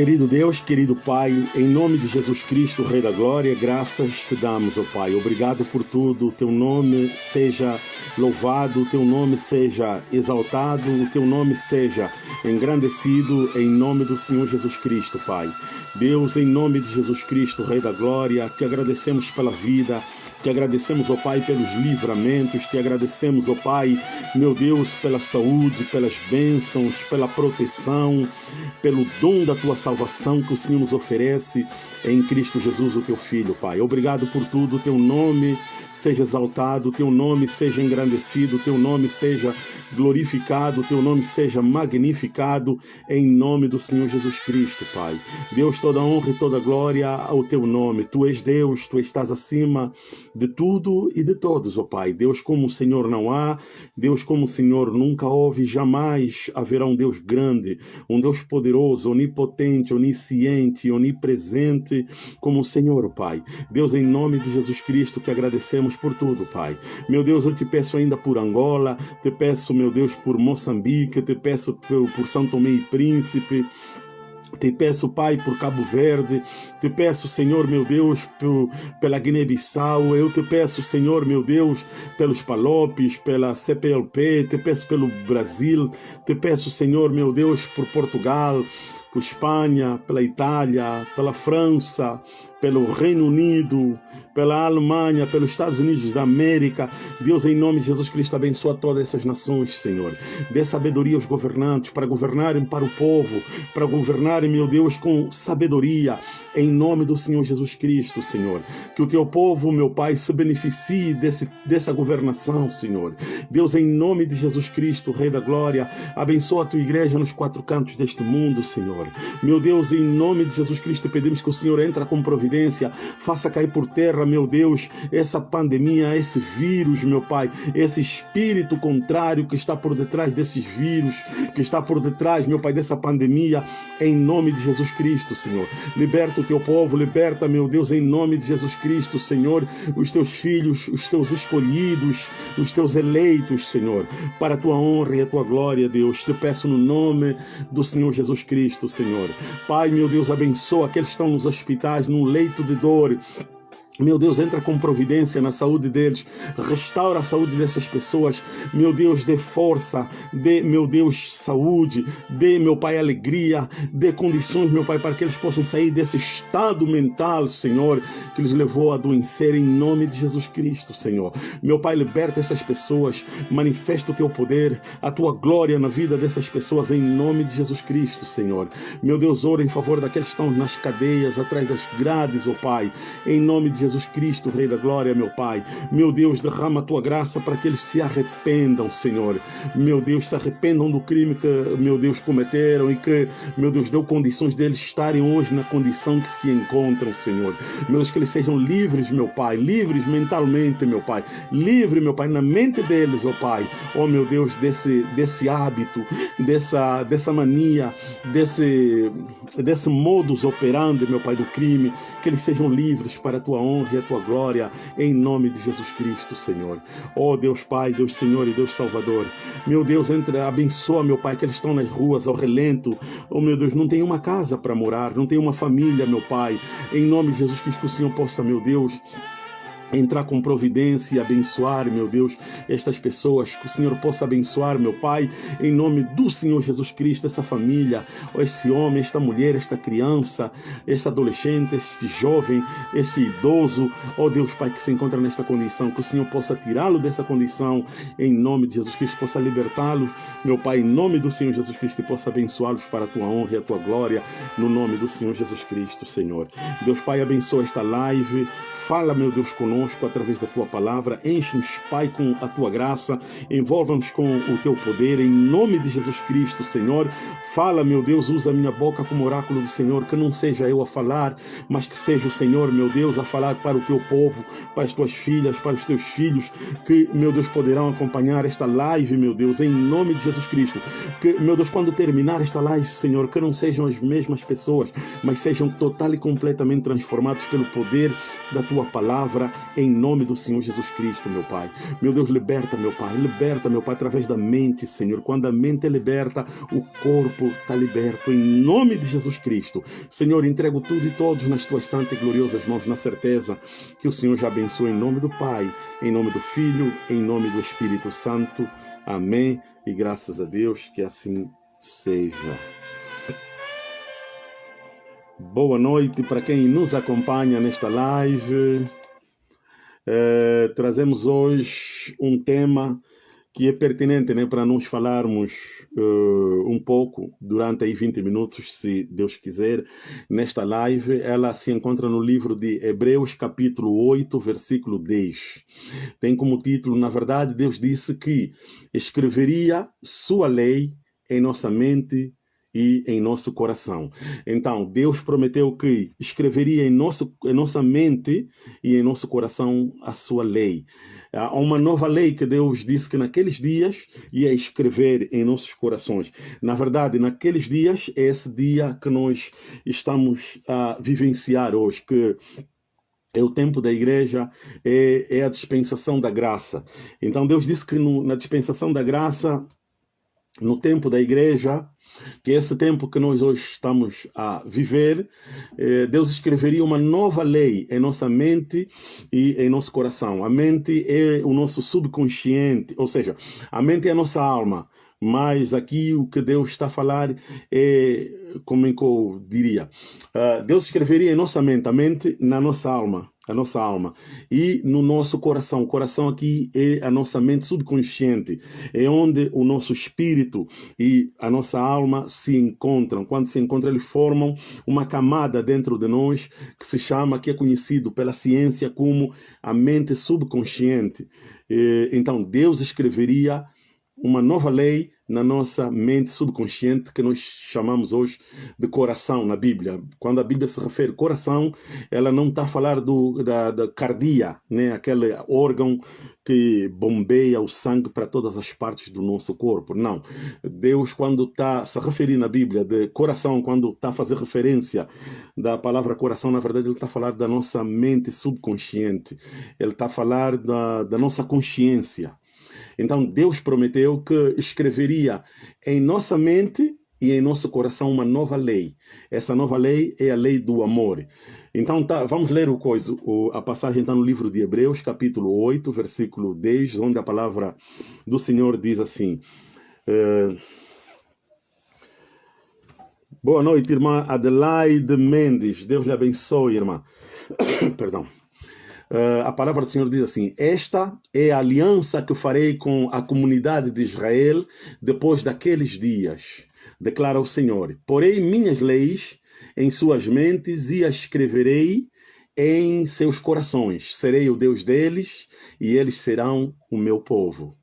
Querido Deus, querido Pai, em nome de Jesus Cristo, Rei da Glória, graças te damos, ó Pai. Obrigado por tudo. O teu nome seja louvado, o teu nome seja exaltado, o teu nome seja engrandecido em nome do Senhor Jesus Cristo, Pai. Deus, em nome de Jesus Cristo, Rei da Glória, te agradecemos pela vida, te agradecemos, ó Pai, pelos livramentos, te agradecemos, ó Pai, meu Deus, pela saúde, pelas bênçãos, pela proteção, pelo dom da tua salvação que o Senhor nos oferece em Cristo Jesus, o teu Filho, Pai. Obrigado por tudo, teu nome seja exaltado, teu nome seja engrandecido, teu nome seja glorificado, teu nome seja magnificado em nome do Senhor Jesus Cristo, Pai. Deus, toda honra e toda glória ao teu nome. Tu és Deus, tu estás acima de tudo e de todos, ó Pai. Deus como o Senhor não há, Deus como o Senhor nunca houve, jamais haverá um Deus grande, um Deus poderoso, onipotente, onisciente, onipresente como o Senhor, ó Pai. Deus, em nome de Jesus Cristo, te agradecemos por tudo, Pai. Meu Deus, eu te peço ainda por Angola, te peço, meu Deus, por Moçambique, te peço por, São Tomé e Príncipe, te peço, Pai, por Cabo Verde. Te peço, Senhor, meu Deus, pela Guiné-Bissau. Eu te peço, Senhor, meu Deus, pelos Palopes, pela CPLP. Te peço pelo Brasil. Te peço, Senhor, meu Deus, por Portugal, por Espanha, pela Itália, pela França, pelo Reino Unido, pela Alemanha, pelos Estados Unidos da América. Deus, em nome de Jesus Cristo, abençoa todas essas nações, Senhor. Dê sabedoria aos governantes para governarem para o povo, para governarem, meu Deus, com sabedoria, em nome do Senhor Jesus Cristo, Senhor. Que o teu povo, meu Pai, se beneficie desse, dessa governação, Senhor. Deus, em nome de Jesus Cristo, Rei da Glória, abençoa a tua igreja nos quatro cantos deste mundo, Senhor. Meu Deus, em nome de Jesus Cristo, pedimos que o Senhor entre com providência faça cair por terra, meu Deus, essa pandemia, esse vírus, meu Pai, esse espírito contrário que está por detrás desses vírus, que está por detrás, meu Pai, dessa pandemia, em nome de Jesus Cristo, Senhor. Liberta o teu povo, liberta, meu Deus, em nome de Jesus Cristo, Senhor, os teus filhos, os teus escolhidos, os teus eleitos, Senhor, para a tua honra e a tua glória, Deus. Te peço no nome do Senhor Jesus Cristo, Senhor. Pai, meu Deus, abençoa aqueles que estão nos hospitais, no leito leito de dor, meu Deus, entra com providência na saúde deles, restaura a saúde dessas pessoas. Meu Deus, dê força, dê, meu Deus, saúde, dê, meu Pai, alegria, dê condições, meu Pai, para que eles possam sair desse estado mental, Senhor, que lhes levou a adoecer em nome de Jesus Cristo, Senhor. Meu Pai, liberta essas pessoas, manifesta o teu poder, a tua glória na vida dessas pessoas em nome de Jesus Cristo, Senhor. Meu Deus, ora em favor daqueles que estão nas cadeias, atrás das grades, ó oh Pai, em nome de Jesus Jesus Cristo, Rei da Glória, meu Pai. Meu Deus, derrama a tua graça para que eles se arrependam, Senhor. Meu Deus, se arrependam do crime que, meu Deus, cometeram e que, meu Deus, deu condições deles estarem hoje na condição que se encontram, Senhor. Meu Deus, que eles sejam livres, meu Pai, livres mentalmente, meu Pai. Livre, meu Pai, na mente deles, ó oh Pai. Oh, meu Deus, desse, desse hábito, dessa, dessa mania, desse, desse modus operandi, meu Pai, do crime. Que eles sejam livres para a tua honra honra e a tua glória, em nome de Jesus Cristo, Senhor. Ó oh, Deus Pai, Deus Senhor e Deus Salvador. Meu Deus, entre, abençoa, meu Pai, que eles estão nas ruas, ao relento. Oh, meu Deus, não tem uma casa para morar, não tem uma família, meu Pai. Em nome de Jesus Cristo, que o Senhor possa, meu Deus, entrar com providência e abençoar, meu Deus, estas pessoas, que o Senhor possa abençoar, meu Pai, em nome do Senhor Jesus Cristo, essa família, esse homem, esta mulher, esta criança, este adolescente, este jovem, este idoso, ó oh Deus, Pai, que se encontra nesta condição, que o Senhor possa tirá-lo dessa condição, em nome de Jesus Cristo, possa libertá-lo, meu Pai, em nome do Senhor Jesus Cristo, e possa abençoá-los para a tua honra e a tua glória, no nome do Senhor Jesus Cristo, Senhor. Deus, Pai, abençoa esta live, fala, meu Deus, conosco conosco através da tua palavra. Enche-nos, Pai, com a tua graça. Envolva-nos com o teu poder. Em nome de Jesus Cristo, Senhor. Fala, meu Deus, usa a minha boca como oráculo do Senhor. Que não seja eu a falar, mas que seja o Senhor, meu Deus, a falar para o teu povo, para as tuas filhas, para os teus filhos, que, meu Deus, poderão acompanhar esta live, meu Deus, em nome de Jesus Cristo. Que, meu Deus, quando terminar esta live, Senhor, que não sejam as mesmas pessoas, mas sejam total e completamente transformados pelo poder da tua palavra em nome do Senhor Jesus Cristo, meu Pai. Meu Deus, liberta, meu Pai, liberta, meu Pai, através da mente, Senhor. Quando a mente é liberta, o corpo está liberto, em nome de Jesus Cristo. Senhor, entrego tudo e todos nas tuas santas e gloriosas mãos, na certeza que o Senhor já abençoe em nome do Pai, em nome do Filho, em nome do Espírito Santo. Amém. E graças a Deus que assim seja. Boa noite para quem nos acompanha nesta live. É, trazemos hoje um tema que é pertinente né, para nós falarmos uh, um pouco durante aí 20 minutos, se Deus quiser, nesta live. Ela se encontra no livro de Hebreus, capítulo 8, versículo 10. Tem como título, na verdade, Deus disse que escreveria sua lei em nossa mente e em nosso coração. Então, Deus prometeu que escreveria em, nosso, em nossa mente e em nosso coração a sua lei. Há uma nova lei que Deus disse que naqueles dias ia escrever em nossos corações. Na verdade, naqueles dias é esse dia que nós estamos a vivenciar hoje, que é o tempo da igreja, é, é a dispensação da graça. Então Deus disse que no, na dispensação da graça, no tempo da igreja, que esse tempo que nós hoje estamos a viver, eh, Deus escreveria uma nova lei em nossa mente e em nosso coração. A mente é o nosso subconsciente, ou seja, a mente é a nossa alma. Mas aqui o que Deus está a falar é, como é eu diria, uh, Deus escreveria em nossa mente, a mente na nossa alma a nossa alma e no nosso coração. O coração aqui é a nossa mente subconsciente, é onde o nosso espírito e a nossa alma se encontram. Quando se encontram, eles formam uma camada dentro de nós que se chama, que é conhecido pela ciência como a mente subconsciente. Então, Deus escreveria uma nova lei na nossa mente subconsciente que nós chamamos hoje de coração na Bíblia. Quando a Bíblia se refere coração, ela não está a falar do, da, da cardia, né? aquele órgão que bombeia o sangue para todas as partes do nosso corpo. Não. Deus, quando está se referir na Bíblia de coração, quando está a fazer referência da palavra coração, na verdade, ele está a falar da nossa mente subconsciente. Ele está a falar da, da nossa consciência. Então Deus prometeu que escreveria em nossa mente e em nosso coração uma nova lei. Essa nova lei é a lei do amor. Então tá, vamos ler o coisa, o, a passagem está no livro de Hebreus, capítulo 8, versículo 10, onde a palavra do Senhor diz assim. Uh, Boa noite, irmã Adelaide Mendes. Deus lhe abençoe, irmã. Perdão. Uh, a palavra do Senhor diz assim: Esta é a aliança que farei com a comunidade de Israel depois daqueles dias, declara o Senhor. Porei minhas leis em suas mentes e as escreverei em seus corações. Serei o Deus deles e eles serão o meu povo.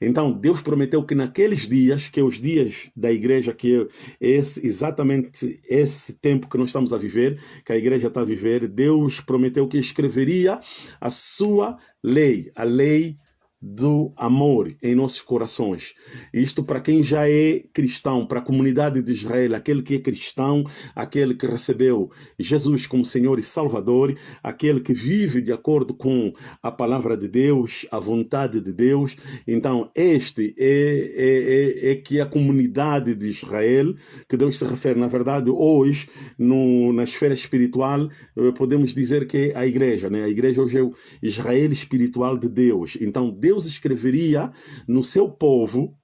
Então, Deus prometeu que naqueles dias, que é os dias da igreja, que é esse, exatamente esse tempo que nós estamos a viver, que a igreja está a viver, Deus prometeu que escreveria a sua lei, a lei do amor em nossos corações. Isto para quem já é cristão, para a comunidade de Israel, aquele que é cristão, aquele que recebeu Jesus como Senhor e Salvador, aquele que vive de acordo com a palavra de Deus, a vontade de Deus. Então, este é, é, é, é que a comunidade de Israel, que Deus se refere, na verdade, hoje, no, na esfera espiritual, eh, podemos dizer que é a igreja. Né? A igreja hoje é o Israel espiritual de Deus. Então, Deus Deus escreveria no seu povo,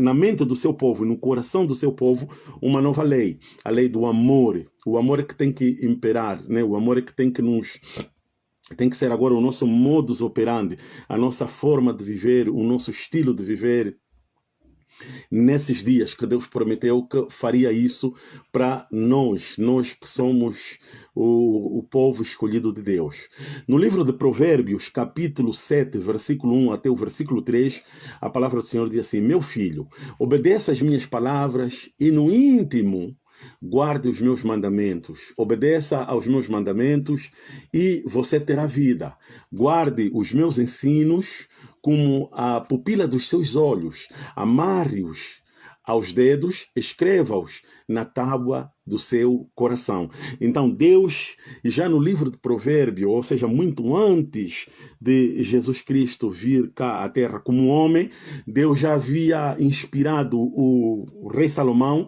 na mente do seu povo, no coração do seu povo, uma nova lei, a lei do amor. O amor é que tem que imperar, né? o amor é que tem que nos tem que ser agora o nosso modus operandi, a nossa forma de viver, o nosso estilo de viver, nesses dias que Deus prometeu que faria isso para nós, nós que somos o, o povo escolhido de Deus. No livro de Provérbios, capítulo 7, versículo 1 até o versículo 3, a palavra do Senhor diz assim: Meu filho, obedeça as minhas palavras e no íntimo guarde os meus mandamentos, obedeça aos meus mandamentos e você terá vida. Guarde os meus ensinos como a pupila dos seus olhos, amarre-os aos dedos, escreva-os na tábua do seu coração. Então, Deus, já no livro de Provérbio, ou seja, muito antes de Jesus Cristo vir cá à terra como homem, Deus já havia inspirado o rei Salomão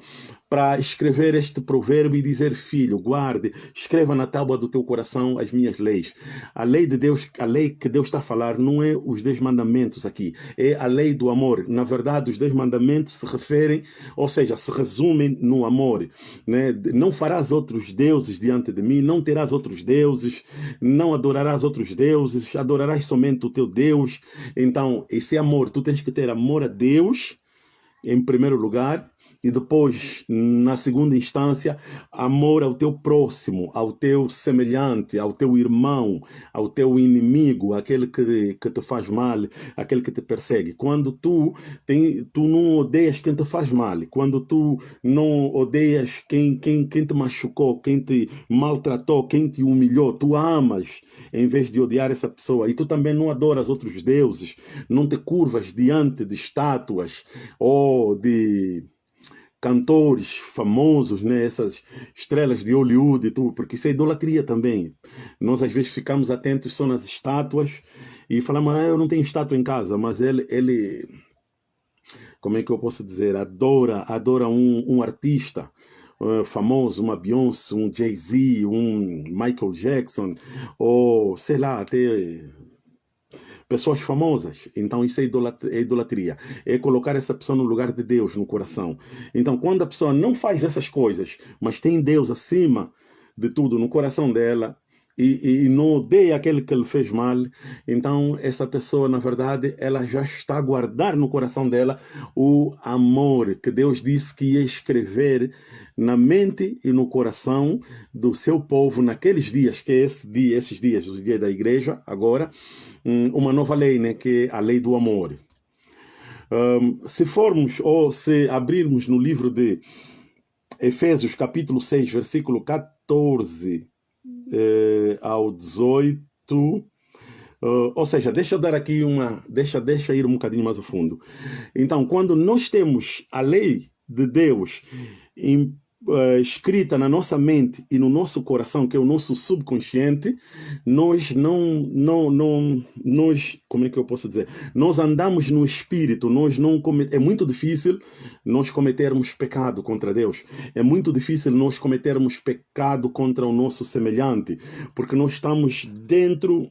para escrever este provérbio e dizer: Filho, guarde, escreva na tábua do teu coração as minhas leis. A lei de Deus, a lei que Deus está a falar, não é os dez mandamentos aqui, é a lei do amor. Na verdade, os dez mandamentos se referem, ou seja, se resumem no amor. Né? Não farás outros deuses diante de mim, não terás outros deuses, não adorarás outros deuses, adorarás somente o teu Deus. Então, esse amor, tu tens que ter amor a Deus em primeiro lugar e depois, na segunda instância, amor ao teu próximo, ao teu semelhante, ao teu irmão, ao teu inimigo, aquele que, que te faz mal, aquele que te persegue. Quando tu, tem, tu não odeias quem te faz mal, quando tu não odeias quem, quem, quem te machucou, quem te maltratou, quem te humilhou, tu amas em vez de odiar essa pessoa. E tu também não adoras outros deuses, não te curvas diante de estátuas ou de cantores famosos, né? essas estrelas de Hollywood e tudo, porque isso é idolatria também. Nós às vezes ficamos atentos só nas estátuas e falamos, ah, eu não tenho estátua em casa, mas ele, ele como é que eu posso dizer, adora, adora um, um artista. Uh, famoso, uma Beyoncé, um Jay-Z, um Michael Jackson, ou sei lá, até pessoas famosas. Então isso é, é idolatria. É colocar essa pessoa no lugar de Deus no coração. Então quando a pessoa não faz essas coisas, mas tem Deus acima de tudo no coração dela, e, e, não odeia aquele que lhe fez mal, então essa pessoa, na verdade, ela já está a guardar no coração dela o amor que Deus disse que ia escrever na mente e no coração do seu povo naqueles dias, que é esse dia, esses dias, os dias da igreja, agora, uma nova lei, né, que é a lei do amor. Um, se formos ou se abrirmos no livro de Efésios, capítulo 6, versículo 14 eh, ao 18. Uh, ou seja, deixa eu dar aqui uma. Deixa, deixa ir um bocadinho mais a fundo. Então, quando nós temos a lei de Deus uh, escrita na nossa mente e no nosso coração, que é o nosso subconsciente, nós não, não, não, nós, como é que eu posso dizer? Nós andamos no espírito, nós não é muito difícil nós cometermos pecado contra Deus. É muito difícil nós cometermos pecado contra o nosso semelhante, porque nós estamos dentro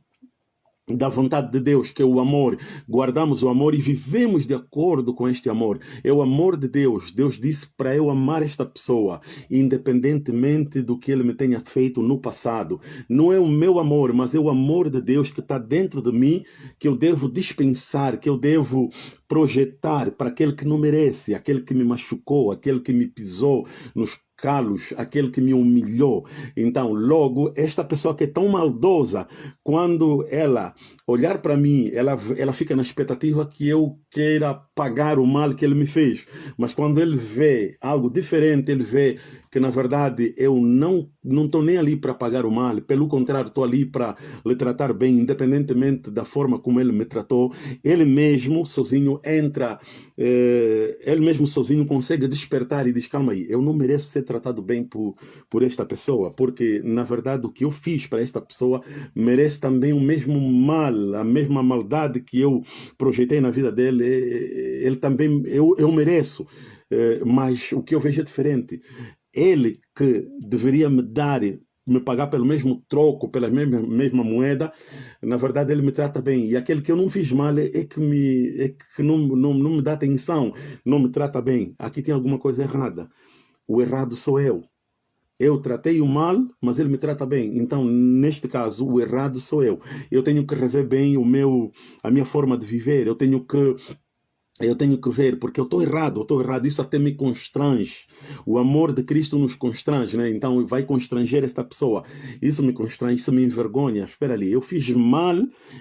da vontade de Deus, que é o amor. Guardamos o amor e vivemos de acordo com este amor. É o amor de Deus. Deus disse para eu amar esta pessoa, independentemente do que ele me tenha feito no passado. Não é o meu amor, mas é o amor de Deus que está dentro de mim, que eu devo dispensar, que eu devo projetar para aquele que não merece, aquele que me machucou, aquele que me pisou nos calos, aquele que me humilhou. Então, logo, esta pessoa que é tão maldosa, quando ela olhar para mim, ela, ela fica na expectativa que eu queira pagar o mal que ele me fez. Mas quando ele vê algo diferente, ele vê que na verdade eu não não estou nem ali para pagar o mal, pelo contrário, estou ali para lhe tratar bem, independentemente da forma como ele me tratou. Ele mesmo sozinho entra, eh, ele mesmo sozinho consegue despertar e diz: calma aí, eu não mereço ser tratado bem por, por esta pessoa, porque na verdade o que eu fiz para esta pessoa merece também o mesmo mal, a mesma maldade que eu projetei na vida dele, ele também, eu, eu mereço. Eh, mas o que eu vejo é diferente ele que deveria me dar, me pagar pelo mesmo troco, pela mesma, mesma moeda, na verdade ele me trata bem. E aquele que eu não fiz mal é que, me, é que não, não, não me dá atenção, não me trata bem. Aqui tem alguma coisa errada. O errado sou eu. Eu tratei o mal, mas ele me trata bem. Então, neste caso, o errado sou eu. Eu tenho que rever bem o meu, a minha forma de viver. Eu tenho que eu tenho que ver, porque eu estou errado, eu estou errado, isso até me constrange. O amor de Cristo nos constrange, né? Então vai constranger esta pessoa. Isso me constrange, isso me envergonha. Espera ali, eu fiz mal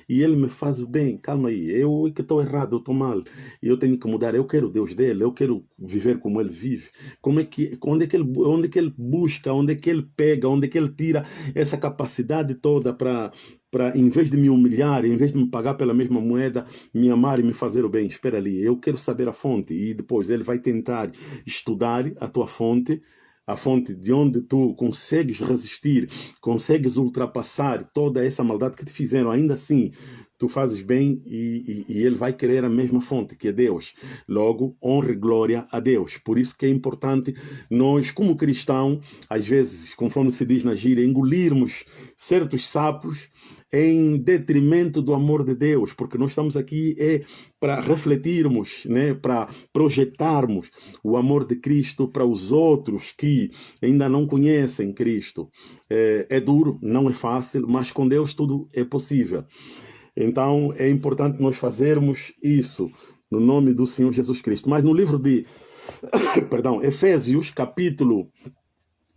e ele me faz o bem. Calma aí, eu é que estou errado, eu estou mal. E eu tenho que mudar. Eu quero Deus dele, eu quero viver como ele vive. Como é que, onde, é que ele, onde é que ele busca, onde é que ele pega, onde é que ele tira essa capacidade toda para para, em vez de me humilhar, em vez de me pagar pela mesma moeda, me amar e me fazer o bem. Espera ali, eu quero saber a fonte. E depois ele vai tentar estudar a tua fonte, a fonte de onde tu consegues resistir, consegues ultrapassar toda essa maldade que te fizeram, ainda assim, tu fazes bem e, e, e, ele vai querer a mesma fonte, que é Deus. Logo, honra e glória a Deus. Por isso que é importante nós, como cristão, às vezes, conforme se diz na gíria, engolirmos certos sapos em detrimento do amor de Deus, porque nós estamos aqui é para refletirmos, né, para projetarmos o amor de Cristo para os outros que ainda não conhecem Cristo. É, é duro, não é fácil, mas com Deus tudo é possível. Então é importante nós fazermos isso no nome do Senhor Jesus Cristo. Mas no livro de, perdão, Efésios, capítulo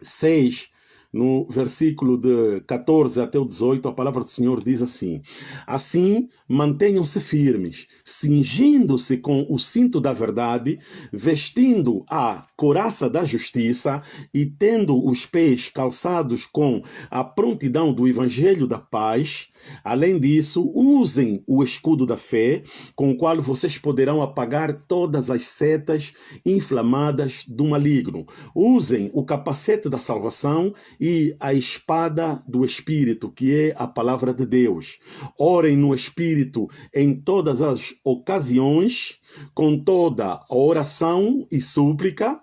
6, no versículo de 14 até o 18, a palavra do Senhor diz assim: Assim, mantenham-se firmes, cingindo-se com o cinto da verdade, vestindo a coraça da justiça e tendo os pés calçados com a prontidão do evangelho da paz. Além disso, usem o escudo da fé, com o qual vocês poderão apagar todas as setas inflamadas do maligno. Usem o capacete da salvação e a espada do Espírito, que é a palavra de Deus. Orem no Espírito em todas as ocasiões, com toda a oração e súplica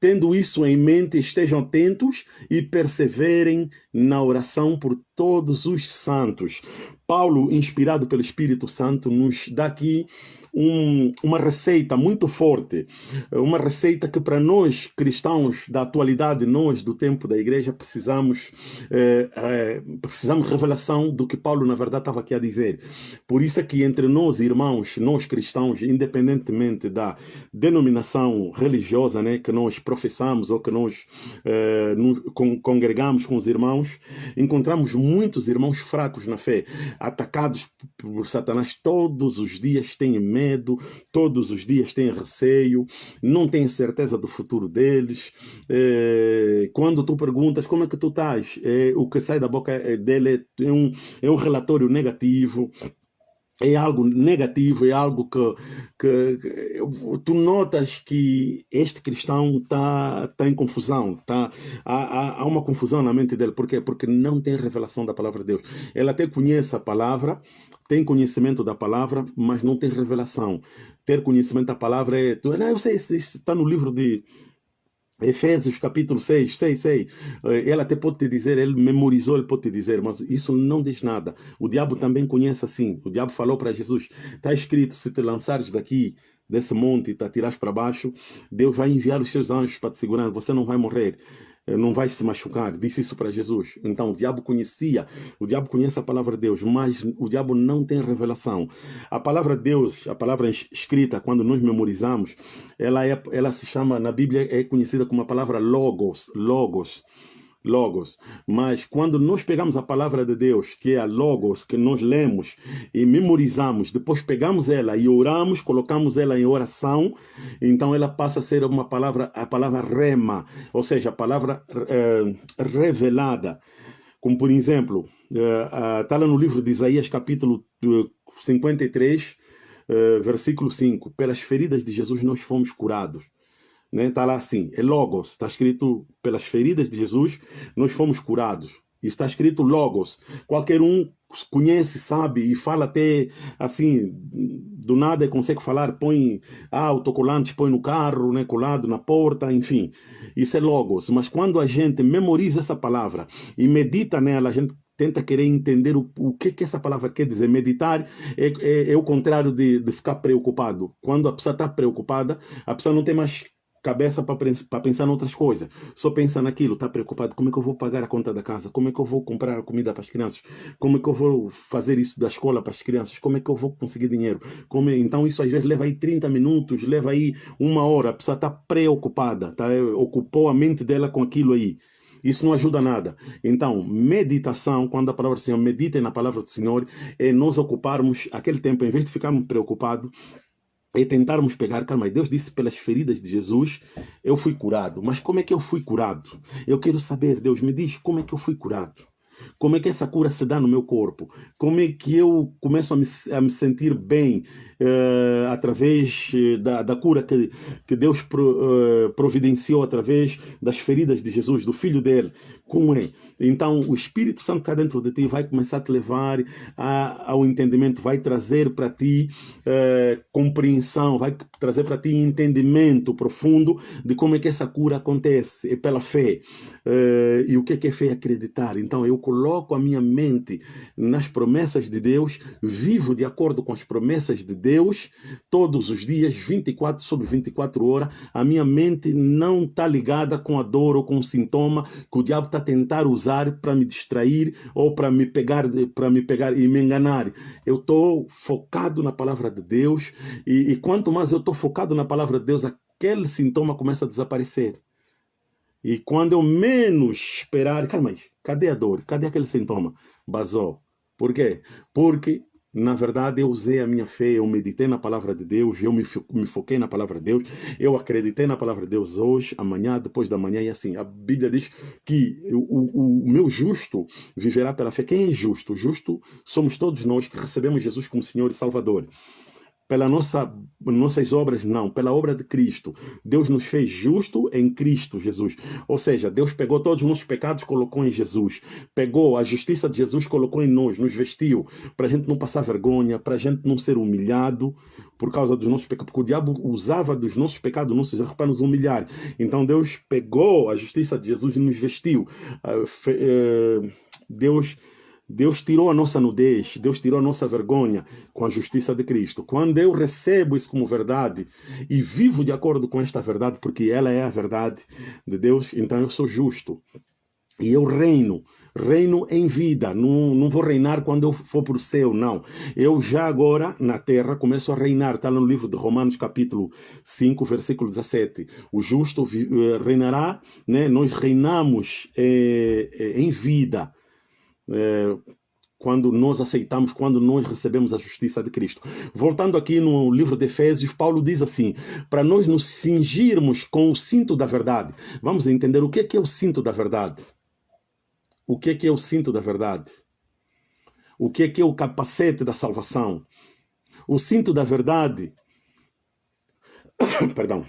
Tendo isso em mente, estejam atentos e perseverem na oração por todos os santos. Paulo, inspirado pelo Espírito Santo, nos dá aqui um, uma receita muito forte, uma receita que para nós cristãos da atualidade, nós do tempo da igreja, precisamos, é, é, precisamos revelação do que Paulo na verdade estava aqui a dizer. Por isso é que entre nós, irmãos, nós cristãos, independentemente da denominação religiosa né, que nós professamos ou que nós con congregamos com os irmãos, encontramos muitos irmãos fracos na fé, atacados por Satanás todos os dias, têm medo medo, todos os dias têm receio, não têm certeza do futuro deles. É, quando tu perguntas como é que tu estás, é, o que sai da boca dele é um, é um relatório negativo é algo negativo, é algo que, que, que, tu notas que este cristão está tá em confusão, tá, há, há, uma confusão na mente dele, por quê? Porque não tem revelação da palavra de Deus. Ele até conhece a palavra, tem conhecimento da palavra, mas não tem revelação. Ter conhecimento da palavra é, tu, não, eu sei, está no livro de Efésios capítulo 6, sei, sei. Ele até pode te dizer, ele memorizou, ele pode te dizer, mas isso não diz nada. O diabo também conhece assim. O diabo falou para Jesus: está escrito, se te lançares daqui, desse monte, te atirares para baixo, Deus vai enviar os seus anjos para te segurar, você não vai morrer. Eh, não vai se machucar. Disse isso para Jesus. Então o diabo conhecia, o diabo conhece a palavra de Deus, mas o diabo não tem revelação. A palavra de Deus, a palavra escrita, quando nós memorizamos, ela, é, ela se chama, na Bíblia, é conhecida como a palavra logos, logos. Logos. Mas quando nós pegamos a palavra de Deus, que é a Logos, que nós lemos e memorizamos, depois pegamos ela e oramos, colocamos ela em oração, então ela passa a ser uma palavra, a palavra rema, ou seja, a palavra é, revelada. Como por exemplo, está lá no livro de Isaías, capítulo 53, versículo 5: Pelas feridas de Jesus nós fomos curados né? Está lá assim, é Logos, está escrito pelas feridas de Jesus, nós fomos curados. Está escrito Logos. Qualquer um conhece, sabe e fala até assim, do nada consegue falar, põe ah, põe no carro, né, colado na porta, enfim. Isso é Logos. Mas quando a gente memoriza essa palavra e medita nela, a gente tenta querer entender o, o que, que essa palavra quer dizer. Meditar é, é, é o contrário de, de ficar preocupado. Quando a pessoa está preocupada, a pessoa não tem mais cabeça para pensar em outras coisas. Só pensa naquilo, está preocupado. Como é que eu vou pagar a conta da casa? Como é que eu vou comprar a comida para as crianças? Como é que eu vou fazer isso da escola para as crianças? Como é que eu vou conseguir dinheiro? É... Então isso às vezes leva aí 30 minutos, leva aí uma hora. A pessoa está preocupada, tá? ocupou a mente dela com aquilo aí. Isso não ajuda nada. Então, meditação, quando a palavra do Senhor, meditem na palavra do Senhor, é nós ocuparmos aquele tempo, em vez de ficarmos preocupados, e tentarmos pegar, calma, Deus disse pelas feridas de Jesus eu fui curado. Mas como é que eu fui curado? Eu quero saber, Deus me diz como é que eu fui curado. Como é que essa cura se dá no meu corpo? Como é que eu começo a me, a me sentir bem uh, através eh, da, da cura que, que Deus pro, uh, providenciou através das feridas de Jesus, do Filho dele? Como é? Então, o Espírito Santo está dentro de ti vai começar a te levar a, ao entendimento, vai trazer para ti uh, compreensão, vai trazer para ti entendimento profundo de como é que essa cura acontece. É pela fé. e o que é, que é fé? Acreditar. Então, eu coloco a minha mente nas promessas de Deus, vivo de acordo com as promessas de Deus, todos os dias, 24 sobre 24 horas. A minha mente não está ligada com a dor ou com o sintoma que o diabo está tentar usar para me distrair ou para me pegar, para me pegar e me enganar. Eu estou focado na palavra de Deus e, e quanto mais eu estou focado na palavra de Deus, aquele sintoma começa a desaparecer. E quando eu menos esperar, calma aí, cadê a dor? Cadê aquele sintoma? Basou. Por quê? Porque, na verdade, eu usei a minha fé, eu meditei na palavra de Deus, eu me, me foquei na palavra de Deus, eu acreditei na palavra de Deus hoje, amanhã, depois da manhã, e assim. A Bíblia diz que o, o, o meu justo viverá pela fé. Quem é justo? Justo somos todos nós que recebemos Jesus como Senhor e Salvador pela nossa nossas obras não, pela obra de Cristo. Deus nos fez justo em Cristo Jesus. Ou seja, Deus pegou todos os nossos pecados, colocou em Jesus. Pegou a justiça de Jesus, colocou em nós, nos vestiu, para a gente não passar vergonha, para a gente não ser humilhado por causa dos nossos pecados, porque o diabo usava dos nossos pecados, nossos erros para nos humilhar. Então Deus pegou a justiça de Jesus e nos vestiu. Ah, eh, Deus Deus tirou a nossa nudez, Deus tirou a nossa vergonha com a justiça de Cristo. Quando eu recebo isso como verdade e vivo de acordo com esta verdade, porque ela é a verdade de Deus, então eu sou justo. E eu reino, reino em vida, não, não vou reinar quando eu for para o céu, não. Eu já agora, na terra, começo a reinar, está no livro de Romanos capítulo 5, versículo 17. O justo eh, reinará, né? nós reinamos é, em vida, é, quando nós aceitamos, quando nós recebemos a justiça de Cristo. Voltando aqui no livro de Efésios, Paulo diz assim: para nós nos cingirmos com o cinto da verdade. Vamos entender o que é, que é o cinto da verdade. O que é, que é o cinto da verdade? O que é, que é o capacete da salvação? O cinto da verdade. Perdão.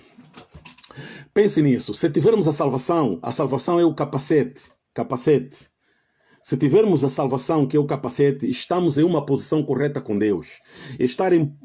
Pense nisso. Se tivermos a salvação, a salvação é o capacete. Capacete. Se tivermos a salvação, que é o capacete, estamos em uma posição correta com Deus. Estar em,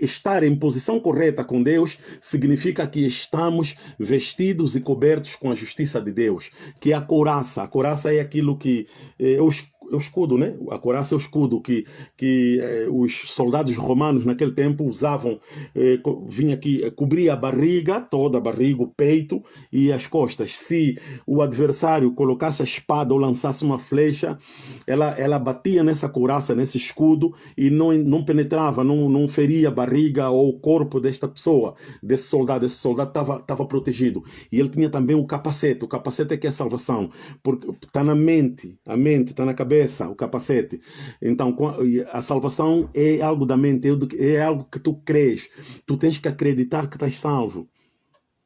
estar em posição correta com Deus significa que estamos vestidos e cobertos com a justiça de Deus, que é a couraça. A couraça é aquilo que é, os o escudo, né? A couraça é o escudo que, que eh, os soldados romanos naquele tempo usavam, eh, vinha aqui, cobria a barriga, toda a barriga, o peito e as costas. Se o adversário colocasse a espada ou lançasse uma flecha, ela, ela batia nessa couraça, nesse escudo e não, não penetrava, não, não feria a barriga ou o corpo desta pessoa, desse soldado. Esse soldado estava protegido. E ele tinha também o capacete. O capacete é que é a salvação, porque está na mente, a mente está na cabeça cabeça, o capacete. Então, a salvação é algo da mente, é algo que tu crês. Tu tens que acreditar que estás salvo.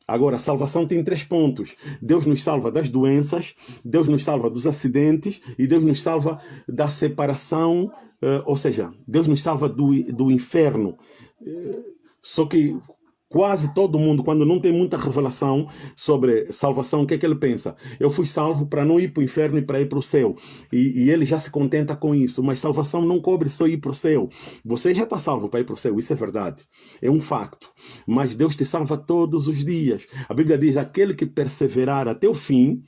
Agora, a salvação tem três pontos. Deus nos salva das doenças, Deus nos salva dos acidentes e Deus nos salva da separação, eh, ou seja, Deus nos salva do, do inferno. Eh, só que Quase todo mundo, quando não tem muita revelação sobre salvação, o que é que ele pensa? Eu fui salvo para não ir para o inferno e para ir para o céu. E, e, ele já se contenta com isso. Mas salvação não cobre só ir para o céu. Você já está salvo para ir para o céu, isso é verdade. É um facto. Mas Deus te salva todos os dias. A Bíblia diz: aquele que perseverar até o fim,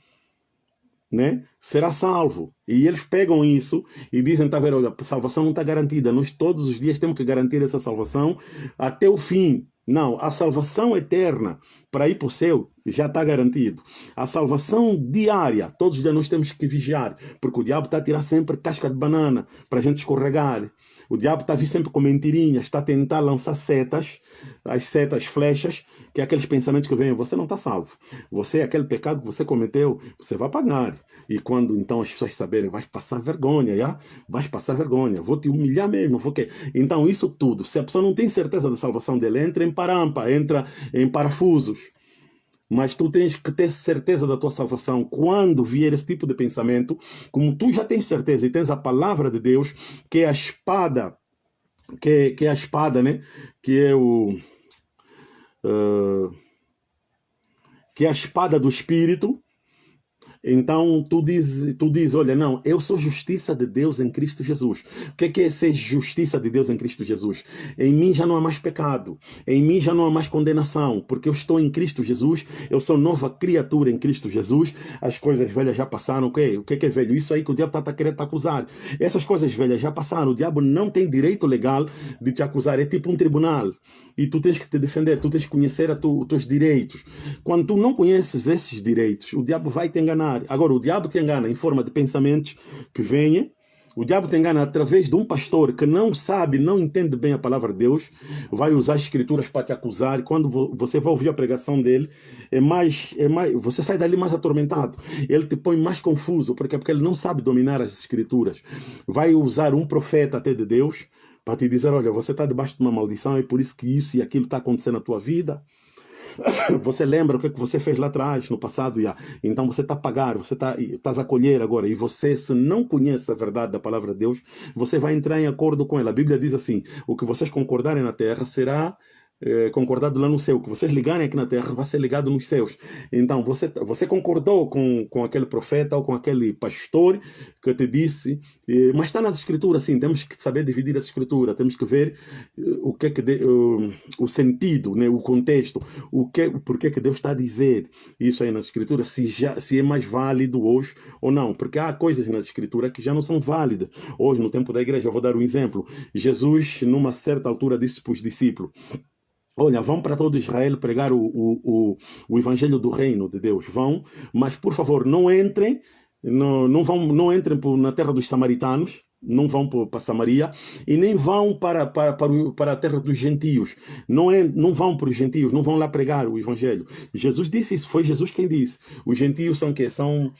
né, será salvo. E eles pegam isso e dizem, tá vendo, a salvação não está garantida. Nós todos os dias temos que garantir essa salvação até o fim. Não, a salvação eterna para ir para o céu já está garantido. A salvação diária, todos os dias nós temos que vigiar, porque o diabo está a tirar sempre casca de banana para a gente escorregar. O diabo está a vir sempre com mentirinhas, está a tentar lançar setas, as setas, flechas, que é aqueles pensamentos que vêm, você não está salvo. Você, é aquele pecado que você cometeu, você vai pagar. E quando então as pessoas saberem, vai passar vergonha, já? Vai passar vergonha, vou te humilhar mesmo. Vou que... Então isso tudo, se a pessoa não tem certeza da salvação dele, entra em parampa, entra em parafusos. mas tu tens que ter certeza da tua salvação. Quando vier esse tipo de pensamento, como tu já tens certeza e tens a palavra de Deus, que é a espada, que que é a espada, né? Que é o. Que é a espada do Espírito, então tu diz, tu diz, olha, não, eu sou justiça de Deus em Cristo Jesus. O que é, que é ser justiça de Deus em Cristo Jesus? Em mim já não há mais pecado, em mim já não há mais condenação, porque eu estou em Cristo Jesus, eu sou nova criatura em Cristo Jesus, as coisas velhas já passaram, o que, o que é, que é velho? Isso aí que o diabo está tá querendo te acusar. Essas coisas velhas já passaram, o diabo não tem direito legal de te acusar, é tipo um tribunal. E tu tens que te defender, tu tens que conhecer tu, os teus direitos. Quando tu não conheces esses direitos, o diabo vai te enganar enganar. Agora, o diabo te engana em forma de pensamentos que vêm. O diabo te engana através de um pastor que não sabe, não entende bem a palavra de Deus, vai usar as escrituras para te acusar. E quando você vai ouvir a pregação dele, é mais, é mais, você sai dali mais atormentado. Ele te põe mais confuso, porque, porque ele não sabe dominar as escrituras. Vai usar um profeta até de Deus para te dizer: olha, você está debaixo de uma maldição, é por isso que isso e aquilo está acontecendo na tua vida. Você lembra o que, é que você fez lá atrás, no passado, já. então você está a pagar, você está tá a colher agora, e você, se não conhece a verdade da palavra de Deus, você vai entrar em acordo com ela. A Bíblia diz assim: o que vocês concordarem na terra será é, concordado lá no céu, que vocês ligarem aqui na terra vai ser ligado nos céus. Então, você, você concordou com, com aquele profeta ou com aquele pastor que te disse, é, mas está nas escrituras, sim, temos que saber dividir as escrituras, temos que ver é, o que é que de, o, sentido, né, o contexto, o que, por que que Deus está a dizer isso aí nas escrituras, se, já, se é mais válido hoje ou não, porque há coisas nas escrituras que já não são válidas. Hoje, no tempo da igreja, eu vou dar um exemplo. Jesus, numa certa altura, disse para os discípulos, Olha, vão para todo Israel pregar o, o, o, o, evangelho do reino de Deus. Vão, mas por favor, não entrem, não, não, vão, não entrem na terra dos samaritanos, não vão para Samaria e nem vão para, para, para, para a terra dos gentios. Não, é, não vão para os gentios, não vão lá pregar o evangelho. Jesus disse isso, foi Jesus quem disse. Os gentios são que são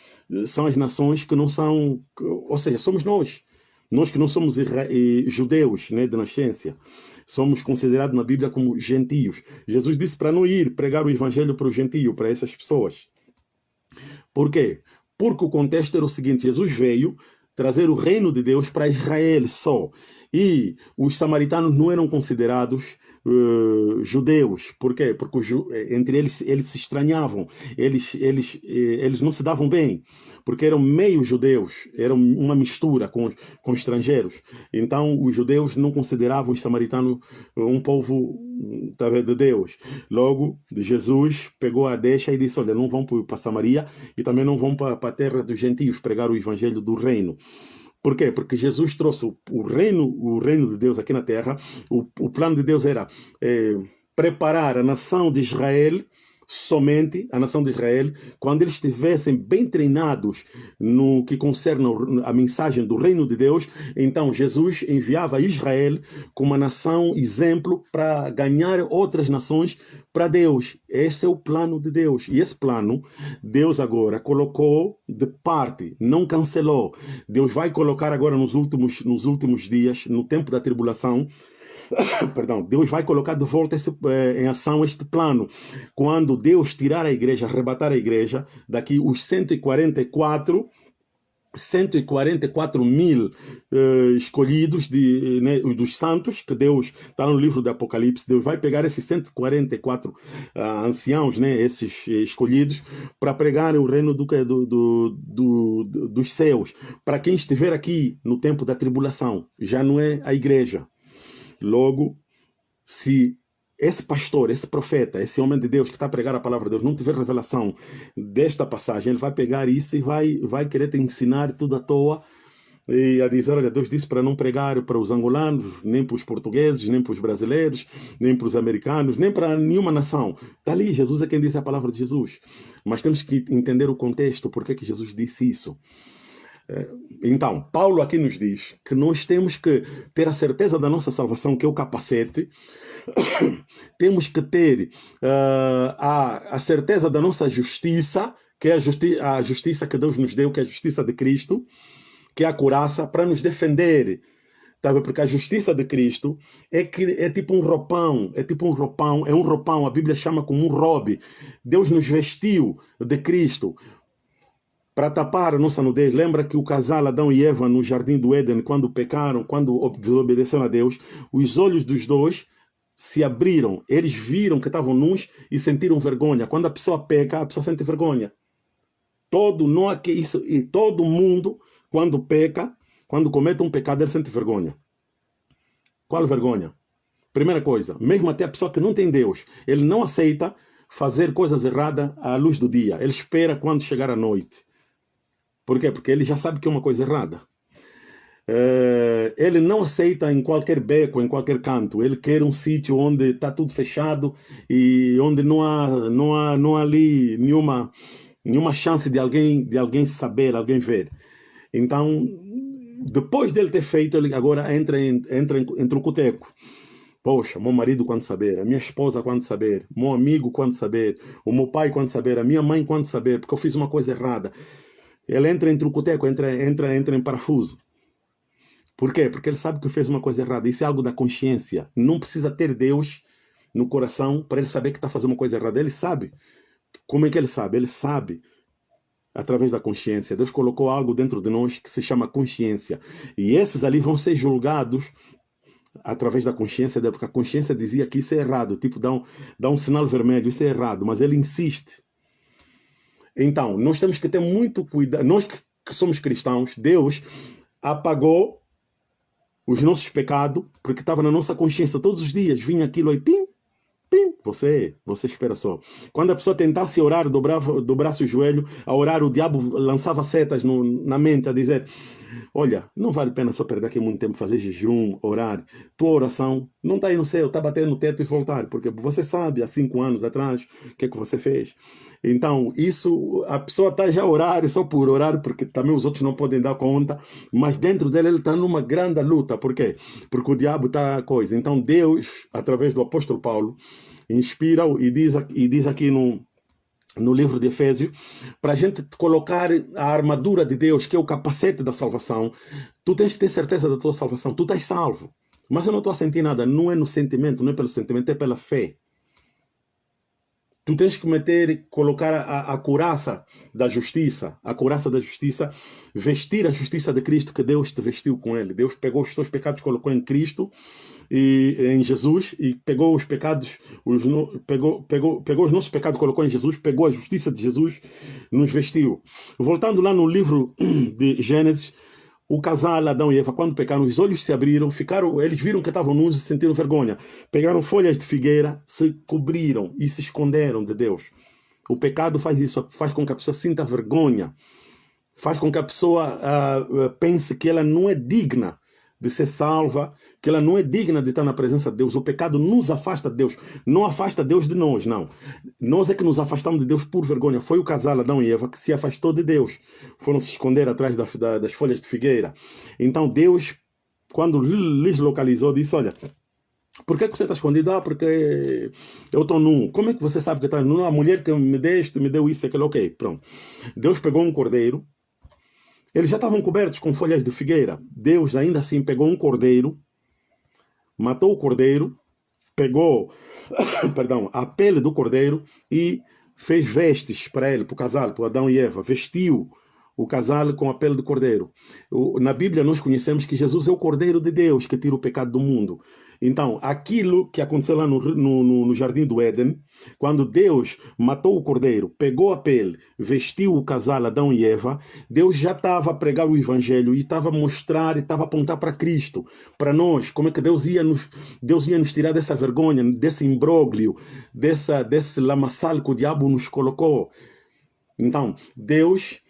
são as nações que não são, ou seja, somos nós. Nós que não somos judeus né, de nascença somos considerados na Bíblia como gentios. Jesus disse para não ir pregar o evangelho para o gentio, para essas pessoas. Por quê? Porque o contexto era o seguinte: Jesus veio trazer o reino de Deus para Israel só. E os samaritanos não eram considerados uh, judeus. Por quê? Porque eh, entre eles eles se estranhavam, eles, eles, eh, eles não se davam bem, porque eram meio judeus, eram uma mistura com, com estrangeiros. Então os judeus não consideravam os samaritanos um povo tá de Deus. Logo, Jesus pegou a deixa e disse: Olha, não vão para Samaria e também não vão para a terra dos gentios pregar o evangelho do reino. Por quê? Porque Jesus trouxe o, reino, o reino de Deus aqui na terra. O, o plano de Deus era é, preparar a nação de Israel somente a nação de Israel, quando eles estivessem bem treinados no que concerne a mensagem do reino de Deus, então Jesus enviava Israel como uma nação exemplo para ganhar outras nações para Deus. Esse é o plano de Deus. E esse plano, Deus agora colocou de parte, não cancelou. Deus vai colocar agora nos últimos, nos últimos dias, no tempo da tribulação, perdão, Deus vai colocar de volta esse, eh, em ação este plano. Quando Deus tirar a igreja, arrebatar a igreja, daqui os 144 144 mil uh, escolhidos de, né, dos santos, que Deus está no livro do Apocalipse. Deus vai pegar esses 144 uh, ah, anciãos, né, esses escolhidos, para pregar o reino do, do, do, do, dos céus. Para quem estiver aqui no tempo da tribulação, já não é a igreja. Logo, se esse pastor, esse profeta, esse homem de Deus que está a pregar a palavra de Deus não tiver revelação desta passagem, ele vai pegar isso e vai, vai querer te ensinar tudo à toa e a dizer, olha, Deus disse para não pregar para os angolanos, nem para os portugueses, nem para os brasileiros, nem para os americanos, nem para nenhuma nação. Está ali, Jesus é quem disse a palavra de Jesus. Mas temos que entender o contexto, por que Jesus disse isso. Então, Paulo aqui nos diz que nós temos que ter a certeza da nossa salvação, que é o capacete, temos que ter uh, a, a certeza da nossa justiça, que é a, justi a justiça que Deus nos deu, que é a justiça de Cristo, que é a couraça para nos defender Tá Porque a justiça de Cristo é que é tipo um roupão, é tipo um roupão, é um roupão, a Bíblia chama como um robe. Deus nos vestiu de Cristo para tapar a nossa nudez. Lembra que o casal Adão e Eva no jardim do Éden, quando pecaram, quando desobedeceram a Deus, os olhos dos dois se abriram, eles viram que estavam nus e sentiram vergonha. Quando a pessoa peca, a pessoa sente vergonha. Todo não que isso e todo mundo quando peca, quando comete um pecado, ele sente vergonha. Qual vergonha? Primeira coisa, mesmo até a pessoa que não tem Deus, ele não aceita fazer coisas erradas à luz do dia. Ele espera quando chegar a noite. Por quê? Porque ele já sabe que é uma coisa errada. Uh, ele não aceita em qualquer beco, em qualquer canto. Ele quer um sítio onde está tudo fechado e onde não há, não há, não há ali nenhuma, nenhuma chance de alguém, de alguém saber, alguém ver. Então, depois dele ter feito, ele agora entra, entra entre o coteco. Poxa, meu marido quando saber, a minha esposa quando saber, meu amigo quando saber, o meu pai quando saber, a minha mãe quando saber, porque eu fiz uma coisa errada. Ele entra entre o coteco, entra, entra, entra em parafuso. Por quê? Porque ele sabe que fez uma coisa errada. Isso é algo da consciência. Não precisa ter Deus no coração para ele saber que está fazendo uma coisa errada. Ele sabe. Como é que ele sabe? Ele sabe através da consciência. Deus colocou algo dentro de nós que se chama consciência. E esses ali vão ser julgados através da consciência porque a consciência dizia que isso é errado, tipo, dá um, dá um sinal vermelho, isso é errado, mas ele insiste. Então, nós temos que ter muito cuidado, nós que somos cristãos, Deus apagou os nossos pecados, porque estava na nossa consciência todos os dias, vinha aquilo aí, pim, pim, você, você espera só. Quando a pessoa tentasse orar, dobrava, dobrasse o joelho, a orar, o diabo lançava setas no, na mente a dizer, olha, não vale a pena só perder aqui muito tempo, fazer jejum, orar. Tua oração não está aí no céu, está batendo no teto e voltar, porque você sabe, há cinco anos atrás, o que é que você fez. Então, isso, a pessoa está já a orar só por orar, porque também os outros não podem dar conta, mas dentro dele ele está numa grande luta. Por quê? Porque o diabo está a coisa. Então, Deus, através do apóstolo Paulo, inspira e diz, e diz aqui no, no livro de Efésios, para a gente colocar a armadura de Deus, que é o capacete da salvação, tu tens que ter certeza da tua salvação, tu estás salvo. Mas eu não estou a sentir nada, não é no sentimento, não é pelo sentimento, é pela fé. Tu tens que meter, colocar a, a couraça da justiça, a couraça da justiça, vestir a justiça de Cristo que Deus te vestiu com ele. Deus pegou os teus pecados, colocou em Cristo e em Jesus e pegou os pecados, os, pegou, pegou, pegou os nossos pecados, colocou em Jesus, pegou a justiça de Jesus, nos vestiu. Voltando lá no livro de Gênesis, o casal Adão e Eva, quando pecaram, os olhos se abriram, ficaram, eles viram que estavam nus e sentiram vergonha. Pegaram folhas de figueira, se cobriram e se esconderam de Deus. O pecado faz isso, faz com que a pessoa sinta vergonha, faz com que a pessoa uh, pense que ela não é digna de ser salva, que ela não é digna de estar na presença de Deus. O pecado nos afasta de Deus, não afasta Deus de nós, não. Nós é que nos afastamos de Deus por vergonha. Foi o casal Adão e Eva que se afastou de Deus. Foram se esconder atrás das, das folhas de figueira. Então Deus, quando lhes localizou, disse, olha, por que, que você está escondido? Ah, porque eu estou nu. Como é que você sabe que está nu? A mulher que me deste, me deu isso, aquilo. Ok, pronto. Deus pegou um cordeiro, eles já estavam cobertos com folhas de figueira. Deus ainda assim pegou um cordeiro, matou o cordeiro, pegou perdão, a pele do cordeiro e fez vestes para ele, para o casal, para Adão e Eva. Vestiu o casal com a pele do cordeiro. Na Bíblia nós conhecemos que Jesus é o cordeiro de Deus que tira o pecado do mundo. Então, aquilo que aconteceu lá no, no, no, Jardim do Éden, quando Deus matou o cordeiro, pegou a pele, vestiu o casal Adão e Eva, Deus já estava a pregar o evangelho e estava a mostrar estava a apontar para Cristo, para nós, como é que Deus ia nos, Deus ia nos tirar dessa vergonha, desse imbróglio, dessa, desse lamaçal que o diabo nos colocou. Então, Deus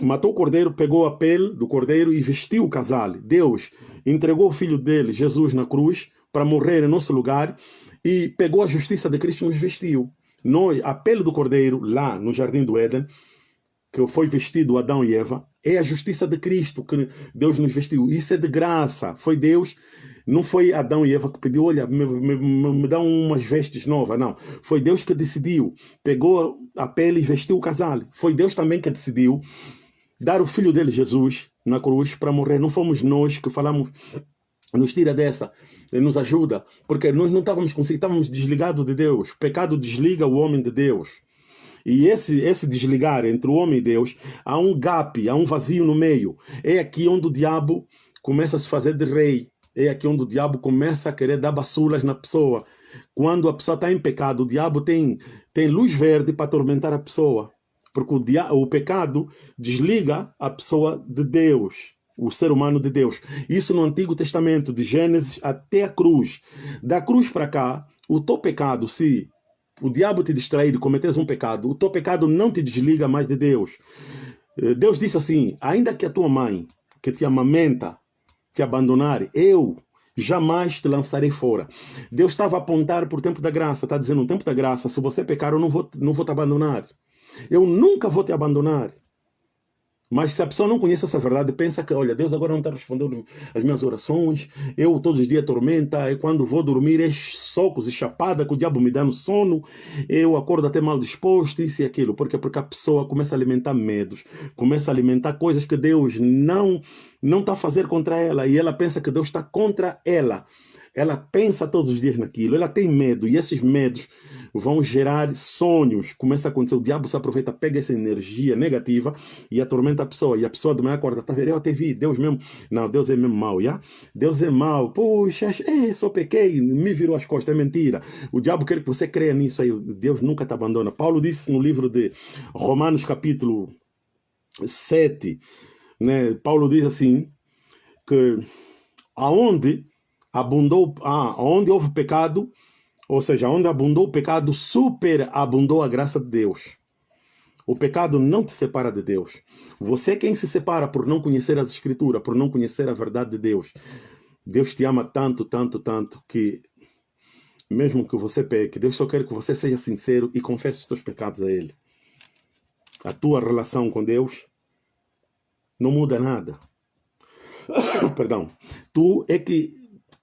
matou o cordeiro, pegou a pele do cordeiro e vestiu o casal. Deus entregou o filho dele, Jesus, na cruz, para morrer em nosso lugar e pegou a justiça de Cristo e nos vestiu. Nós, a pele do cordeiro, lá no jardim do Éden, que foi vestido Adão e Eva, é a justiça de Cristo que Deus nos vestiu. Isso é de graça. Foi Deus, não foi Adão e Eva que pediu, olha, me, me, me dá umas vestes novas. Não. Foi Deus que decidiu. Pegou a pele e vestiu o casal. Foi Deus também que decidiu dar o filho dele, Jesus, na cruz para morrer. Não fomos nós que falamos nos tira dessa, nos ajuda, porque nós não estávamos conseguindo, estávamos desligados de Deus. O pecado desliga o homem de Deus. E esse, esse desligar entre o homem e Deus, há um gap, há um vazio no meio. É aqui onde o diabo começa a se fazer de rei. É aqui onde o diabo começa a querer dar bassulas na pessoa. Quando a pessoa está em pecado, o diabo tem, tem luz verde para atormentar a pessoa. Porque o, dia, o pecado desliga a pessoa de Deus o ser humano de Deus. Isso no Antigo Testamento, de Gênesis até a cruz. Da cruz para cá, o teu pecado, se o diabo te distrair e cometeres um pecado, o teu pecado não te desliga mais de Deus. Eh, Deus disse assim: ainda que a tua mãe, que te amamenta, te abandonar, eu jamais te lançarei fora. Deus estava a apontar por tempo da graça, está dizendo: no tempo da graça, se você pecar, eu não vou, não vou te abandonar. Eu nunca vou te abandonar. Mas se a pessoa não conhece essa verdade, pensa que, olha, Deus agora não está respondendo as minhas orações, eu todos os dias tormenta, e quando vou dormir é socos e chapada que o diabo me dá no sono, eu acordo até mal disposto, isso e aquilo. Por quê? Porque a pessoa começa a alimentar medos, começa a alimentar coisas que Deus não não está a fazer contra ela, e ela pensa que Deus está contra ela. Ela pensa todos os dias naquilo, ela tem medo, e esses medos vão gerar sonhos. Começa a acontecer, o diabo se aproveita, pega essa energia negativa e atormenta a pessoa. E a pessoa de manhã acorda, tá vendo? Eu até vi, Deus mesmo. Não, Deus é mesmo mau, já? Deus é mau. Puxa, é, só pequei, me virou as costas, é mentira. O diabo quer que você creia nisso aí. Deus nunca te abandona. Paulo disse no livro de Romanos, capítulo 7, né? Paulo diz assim, que aonde abundou, ah, onde houve pecado, ou seja, onde abundou o pecado, superabundou a graça de Deus. O pecado não te separa de Deus. Você é quem se separa por não conhecer as Escrituras, por não conhecer a verdade de Deus. Deus te ama tanto, tanto, tanto, que mesmo que você peque, Deus só quer que você seja sincero e confesse os seus pecados a Ele. A tua relação com Deus não muda nada. Perdão. Tu é que,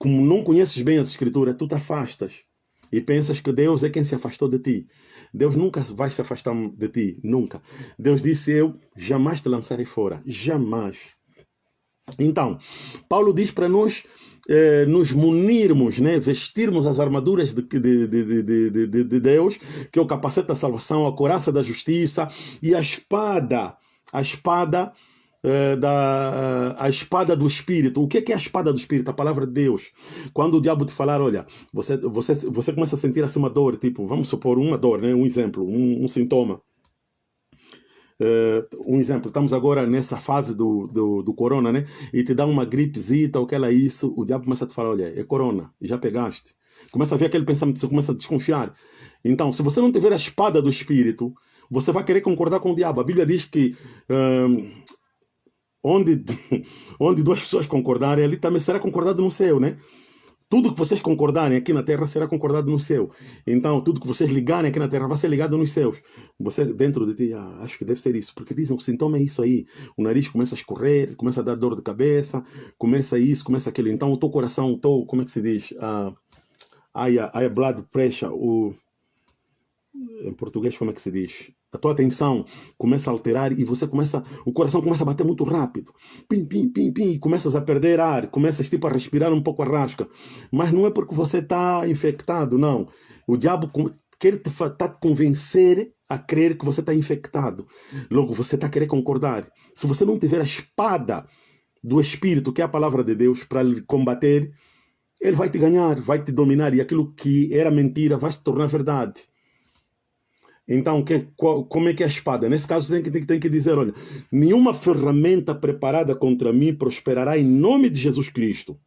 como não conheces bem as Escrituras, tu te afastas e pensas que Deus é quem se afastou de ti. Deus nunca vai se afastar de ti, nunca. Deus disse: Eu jamais te lançarei fora, jamais. Então, Paulo diz para nós eh, nos munirmos, né, vestirmos as armaduras de, de, de, de, de Deus, que é o capacete da salvação, a coraça da justiça e a espada, a espada eh, da a espada do Espírito. O que é a espada do Espírito? A palavra de Deus. Quando o diabo te falar, olha, você, você, você começa a sentir assim uma dor, tipo, vamos supor uma dor, né? um exemplo, um, um sintoma. Uh, um exemplo, estamos agora nessa fase do, do, do, corona, né? E te dá uma gripezita ou aquela isso, o diabo começa a te falar, olha, é corona, já pegaste. Começa a ver aquele pensamento, você começa a desconfiar. Então, se você não tiver a espada do Espírito, você vai querer concordar com o diabo. A Bíblia diz que uh, onde, onde duas pessoas concordarem, ali também será concordado no céu, né? Tudo que vocês concordarem aqui na terra será concordado no céu. Então, tudo que vocês ligarem aqui na terra vai ser ligado nos céus. Você, dentro de ti, ah, acho que deve ser isso. Porque dizem que o sintoma é isso aí. O nariz começa a escorrer, começa a dar dor de cabeça, começa isso, começa aquilo. Então, o teu coração, o teu, como é que se diz? Ah, aí, aí, blood pressure, o... Em português, como é que se diz? A tua atenção começa a alterar e você começa, o coração começa a bater muito rápido. Pim, pim, pim, pim, e começas a perder ar, começas tipo a respirar um pouco a rasca. Mas não é porque você está infectado, não. O diabo quer te, tá te convencer a crer que você está infectado. Logo, você está querer concordar. Se você não tiver a espada do Espírito, que é a palavra de Deus, para combater, ele vai te ganhar, vai te dominar e aquilo que era mentira vai se tornar verdade. Então, que, qual, como é que é a espada? Nesse caso, tem que, tem, tem que dizer: olha, nenhuma ferramenta preparada contra mim prosperará em nome de Jesus Cristo.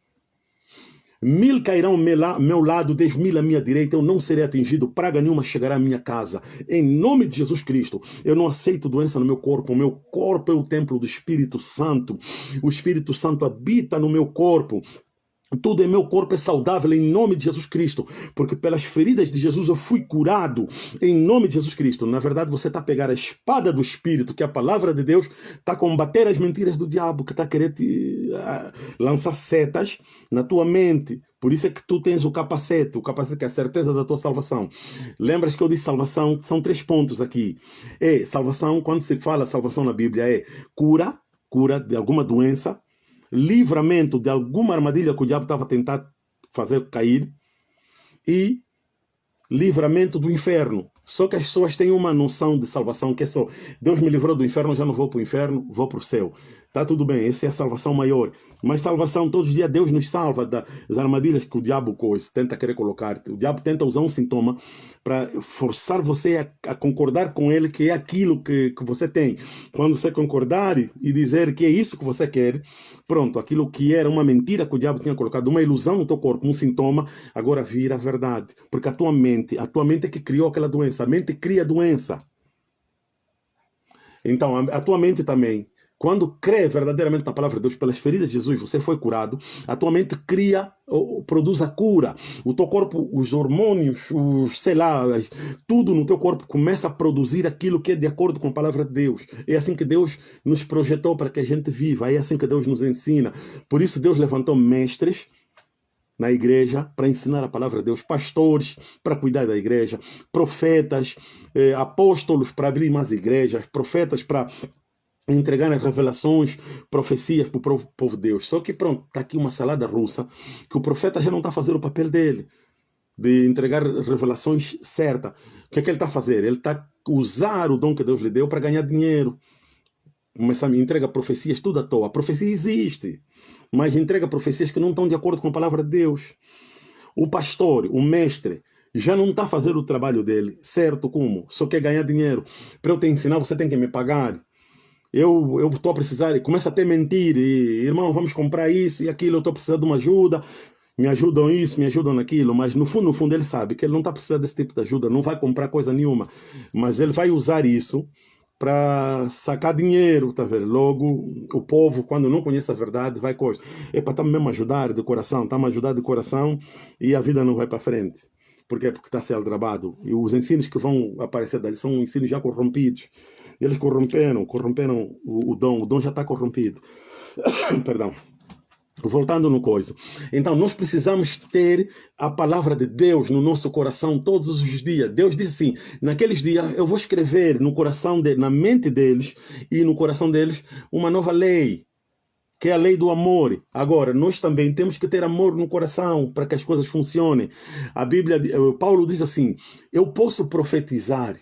Mil cairão ao meu lado, dez mil à minha direita, eu não serei atingido, praga nenhuma chegará à minha casa. Em nome de Jesus Cristo, eu não aceito doença no meu corpo, o meu corpo é o templo do Espírito Santo. O Espírito Santo habita no meu corpo. Tudo em meu corpo é saudável em nome de Jesus Cristo, porque pelas feridas de Jesus eu fui curado em nome de Jesus Cristo. Na verdade, você está a pegar a espada do Espírito, que é a palavra de Deus, está a combater as mentiras do diabo, que está a querer te lançar setas na tua mente. Por isso é que tu tens o capacete, o capacete que é a certeza da tua salvação. Lembras que eu disse salvação? São três pontos aqui. É salvação, quando se fala salvação na Bíblia, é cura, cura de alguma doença, livramento de alguma armadilha que o diabo estava tentando fazer cair e livramento do inferno. Só que as pessoas têm uma noção de salvação que é só Deus me livrou do inferno, já não vou para o inferno, vou para o céu. Tá tudo bem, essa é a salvação maior. Mas salvação, todos os dias Deus nos salva das armadilhas que o diabo coisa, tenta querer colocar. O diabo tenta usar um sintoma para forçar você a, a, concordar com ele que é aquilo que, que você tem. Quando você concordar e dizer que é isso que você quer, pronto, aquilo que era uma mentira que o diabo tinha colocado, uma ilusão no teu corpo, um sintoma, agora vira verdade. Porque a tua mente, a tua mente é que criou aquela doença. A mente cria doença. Então, a tua mente também quando crê verdadeiramente na palavra de Deus, pelas feridas de Jesus, você foi curado, a tua mente cria, produz a cura. O teu corpo, os hormônios, os, sei lá, tudo no teu corpo começa a produzir aquilo que é de acordo com a palavra de Deus. É assim que Deus nos projetou para que a gente viva, é assim que Deus nos ensina. Por isso Deus levantou mestres, na igreja para ensinar a palavra de Deus, pastores para cuidar da igreja, profetas, eh, apóstolos para abrir mais igrejas, profetas para entregar as revelações, profecias para o povo de Deus. Só que pronto, está aqui uma salada russa, que o profeta já não está fazendo o papel dele, de entregar revelações certas. O que é que ele está fazendo? Ele está usar o dom que Deus lhe deu para ganhar dinheiro. Começa a me entrega profecias tudo à toa. A profecia existe, mas entrega profecias que não estão de acordo com a palavra de Deus. O pastor, o mestre, já não está fazendo o trabalho dele, certo como? Só quer ganhar dinheiro. Para eu te ensinar, você tem que me pagar eu estou a precisar, começa a mentir, e, irmão, vamos comprar isso e aquilo, eu estou precisando de uma ajuda, me ajudam isso, me ajudam naquilo, mas no fundo, no fundo ele sabe que ele não está precisando desse tipo de ajuda, não vai comprar coisa nenhuma, mas ele vai usar isso para sacar dinheiro, tá vendo? Logo, o povo, quando não conhece a verdade, vai coisa. É para tá mesmo ajudar de coração, tá me ajudar de coração e a vida não vai para frente. Por quê? Porque está a ser aldrabado. E os ensinos que vão aparecer dali são ensinos já corrompidos. Eles corromperam, corromperam o, o dom, o dom já está corrompido. Perdão. Voltando no coisa. Então, nós precisamos ter a palavra de Deus no nosso coração todos os dias. Deus diz assim: naqueles dias eu vou escrever no coração, de, na mente deles e no coração deles uma nova lei, que é a lei do amor. Agora, nós também temos que ter amor no coração para que as coisas funcionem. A Bíblia, Paulo diz assim: eu posso profetizar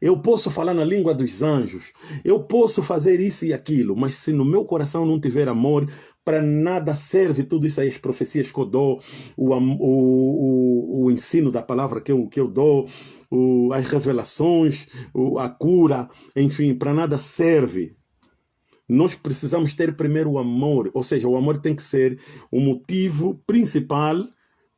eu posso falar na língua dos anjos, eu posso fazer isso e aquilo, mas se no meu coração não tiver amor, para nada serve tudo isso aí, as profecias que eu dou, o, o, o, o ensino da palavra que eu, que eu dou, o, as revelações, o, a cura, enfim, para nada serve. Nós precisamos ter primeiro o amor, ou seja, o amor tem que ser o motivo principal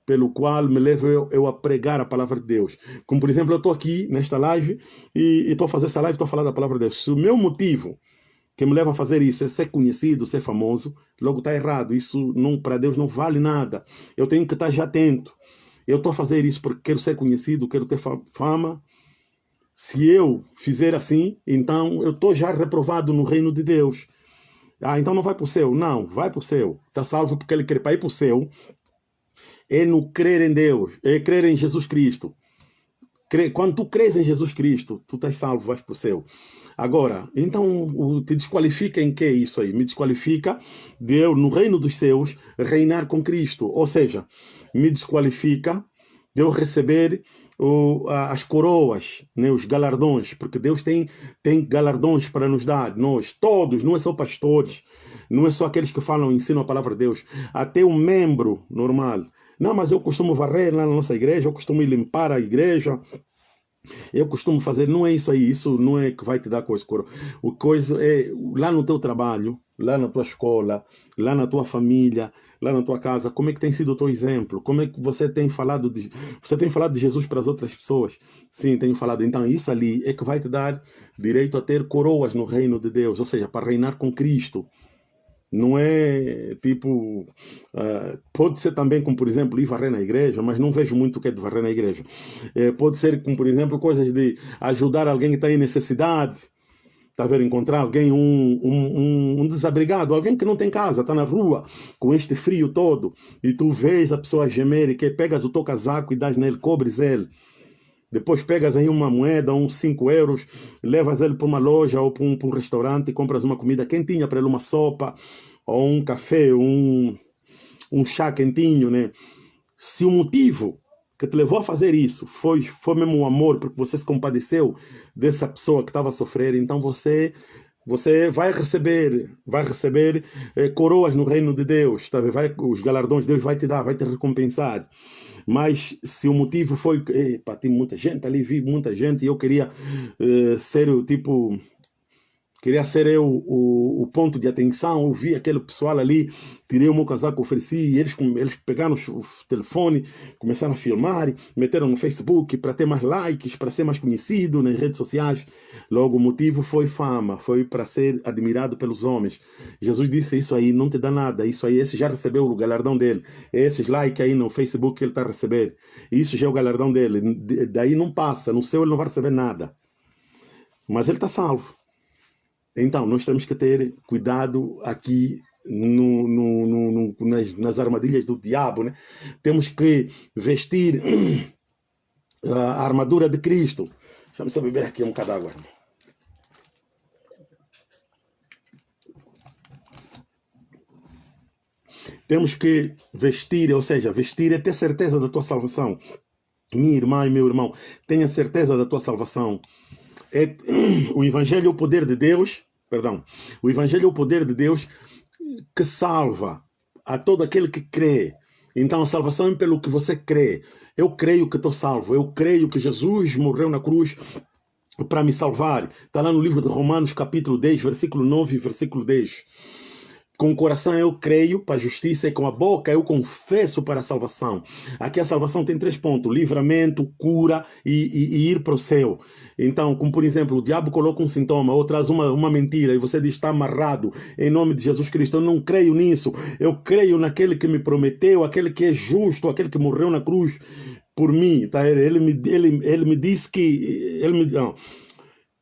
pelo qual me leva eu, eu, a pregar a palavra de Deus. Como, por exemplo, eu estou aqui nesta live e estou a fazer essa live, estou a falar da palavra de Deus. Se o meu motivo que me leva a fazer isso é ser conhecido, ser famoso, logo está errado. Isso para Deus não vale nada. Eu tenho que estar já atento. Eu estou a fazer isso porque quero ser conhecido, quero ter fama. Se eu fizer assim, então eu estou já reprovado no reino de Deus. Ah, então não vai para o céu. Não, vai para o céu. Está salvo porque ele quer para ir para o céu é no crer em Deus, é crer em Jesus Cristo. Quando tu crês em Jesus Cristo, tu estás salvo, vais para o céu. Agora, então te desqualifica em que é isso aí? Me desqualifica de eu, no reino dos céus, reinar com Cristo. Ou seja, me desqualifica de eu receber o, as coroas, né, os galardões, porque Deus tem, tem galardões para nos dar, nós, todos, não é só pastores, não é só aqueles que falam, ensinam a palavra de Deus, até um membro normal não, mas eu costumo varrer lá na nossa igreja, eu costumo limpar a igreja, eu costumo fazer, não é isso aí, isso não é que vai te dar coisa. O coisa é lá no teu trabalho, lá na tua escola, lá na tua família, lá na tua casa, como é que tem sido o teu exemplo? Como é que você tem falado de você tem falado de Jesus para as outras pessoas? Sim, tenho falado. Então isso ali é que vai te dar direito a ter coroas no reino de Deus, ou seja, para reinar com Cristo. Não é tipo. Uh, pode ser também, como por exemplo, ir varrer na igreja, mas não vejo muito o que é de varrer na igreja. É, pode ser, como por exemplo, coisas de ajudar alguém que está em necessidade. Está a ver? Encontrar alguém, um, um, um, desabrigado, alguém que não tem casa, está na rua com este frio todo, e tu vês a pessoa gemer e que pegas o teu casaco e dás nele, cobres ele. Depois pegas aí uma moeda, uns 5 euros, levas ele para uma loja ou para um, um restaurante e compras uma comida quentinha para ele, uma sopa, ou um café, um, um chá quentinho, né? Se o motivo que te levou a fazer isso foi, foi mesmo o amor, porque você se compadeceu dessa pessoa que estava a sofrer, então você você vai receber, vai receber eh, coroas no reino de Deus, tá? vai, os galardões Deus vai te dar, vai te recompensar. Mas se o motivo foi, epa, tem muita gente ali, vi muita gente e eu queria eh, ser o tipo Queria ser eu o, o, ponto de atenção, eu vi aquele pessoal ali, tirei o meu casaco, ofereci, e eles, eles pegaram o telefone, começaram a filmar, meteram no Facebook para ter mais likes, para ser mais conhecido nas redes sociais. Logo, o motivo foi fama, foi para ser admirado pelos homens. Jesus disse, isso aí não te dá nada, isso aí, esse já recebeu o galardão dele. Esses likes aí no Facebook que ele está a receber, isso já é o galardão dele. Daí não passa, no céu ele não vai receber nada. Mas ele está salvo. Então, nós temos que ter cuidado aqui no, no, no, nas, nas, armadilhas do diabo. Né? Temos que vestir a armadura de Cristo. Deixa-me só beber aqui um bocado d'água. Temos que vestir, ou seja, vestir é ter certeza da tua salvação. Minha irmã e meu irmão, tenha certeza da tua salvação. É, o Evangelho é o poder de Deus, perdão, o Evangelho é o poder de Deus que salva a todo aquele que crê. Então a salvação é pelo que você crê. Eu creio que estou salvo, eu creio que Jesus morreu na cruz para me salvar. Está lá no livro de Romanos, capítulo 10, versículo 9 e versículo 10. Com o coração eu creio para a justiça e com a boca eu confesso para a salvação. Aqui a salvação tem três pontos: livramento, cura e, e, e, ir para o céu. Então, como por exemplo, o diabo coloca um sintoma ou traz uma, uma mentira e você diz está amarrado em nome de Jesus Cristo. Eu não creio nisso. Eu creio naquele que me prometeu, aquele que é justo, aquele que morreu na cruz por mim. Tá? Ele, me, ele, ele me disse que. Ele me, não,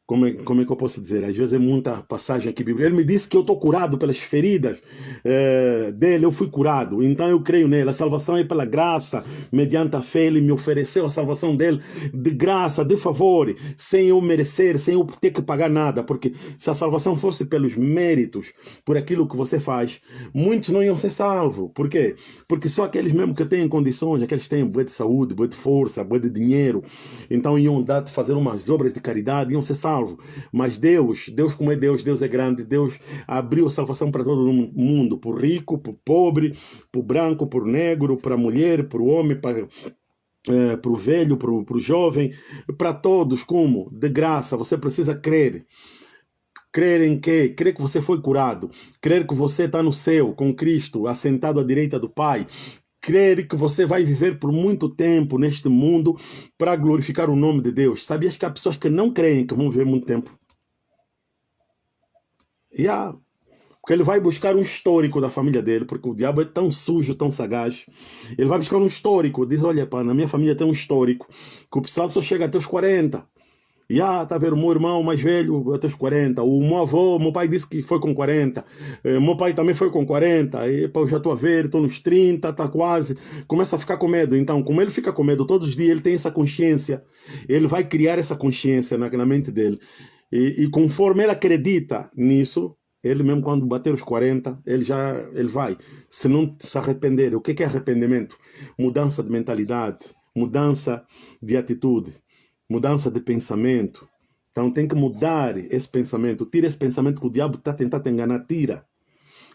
como é, como é que eu posso dizer? Às vezes é muita passagem aqui bíblica. Ele me disse que eu estou curado pelas feridas é, dele, eu fui curado. Então eu creio nele. A salvação é pela graça, mediante a fé. Ele me ofereceu a salvação dele de graça, de favor, sem eu merecer, sem eu ter que pagar nada. Porque se a salvação fosse pelos méritos, por aquilo que você faz, muitos não iam ser salvos. Por quê? Porque só aqueles mesmo que têm condições, aqueles que têm boa de saúde, boa de força, boa de dinheiro, então iam dar, fazer umas obras de caridade, iam ser salvos salvo. Mas Deus, Deus como é Deus, Deus é grande, Deus abriu a salvação para todo mundo, o rico, o pobre, o branco, o negro, para mulher, para o homem, para é, para o velho, para o jovem, para todos, como? De graça, você precisa crer. Crer em quê? Crer que você foi curado. Crer que você está no céu com Cristo, assentado à direita do Pai crer que você vai viver por muito tempo neste mundo para glorificar o nome de Deus. Sabias que há pessoas que não creem que vão viver muito tempo? E há. Porque ele vai buscar um histórico da família dele, porque o diabo é tão sujo, tão sagaz. Ele vai buscar um histórico. Diz: Olha, pá, na minha família tem um histórico que o pessoal só chega até os 40. E ah, tá vendo, meu irmão mais velho, até os 40. O meu avô, meu pai disse que foi com 40. Eh, meu pai também foi com 40. E, eu já estou a ver, estou nos 30, tá quase. Começa a ficar com medo. Então, como ele fica com medo todos os dias, ele tem essa consciência. Ele vai criar essa consciência na, na mente dele. E, e conforme ele acredita nisso, ele mesmo quando bater os 40, ele já ele vai. Se não se arrepender, o que é arrependimento? Mudança de mentalidade, mudança de atitude mudança de pensamento. Então tem que mudar esse pensamento. Tira esse pensamento que o diabo está tentando te enganar. Tira.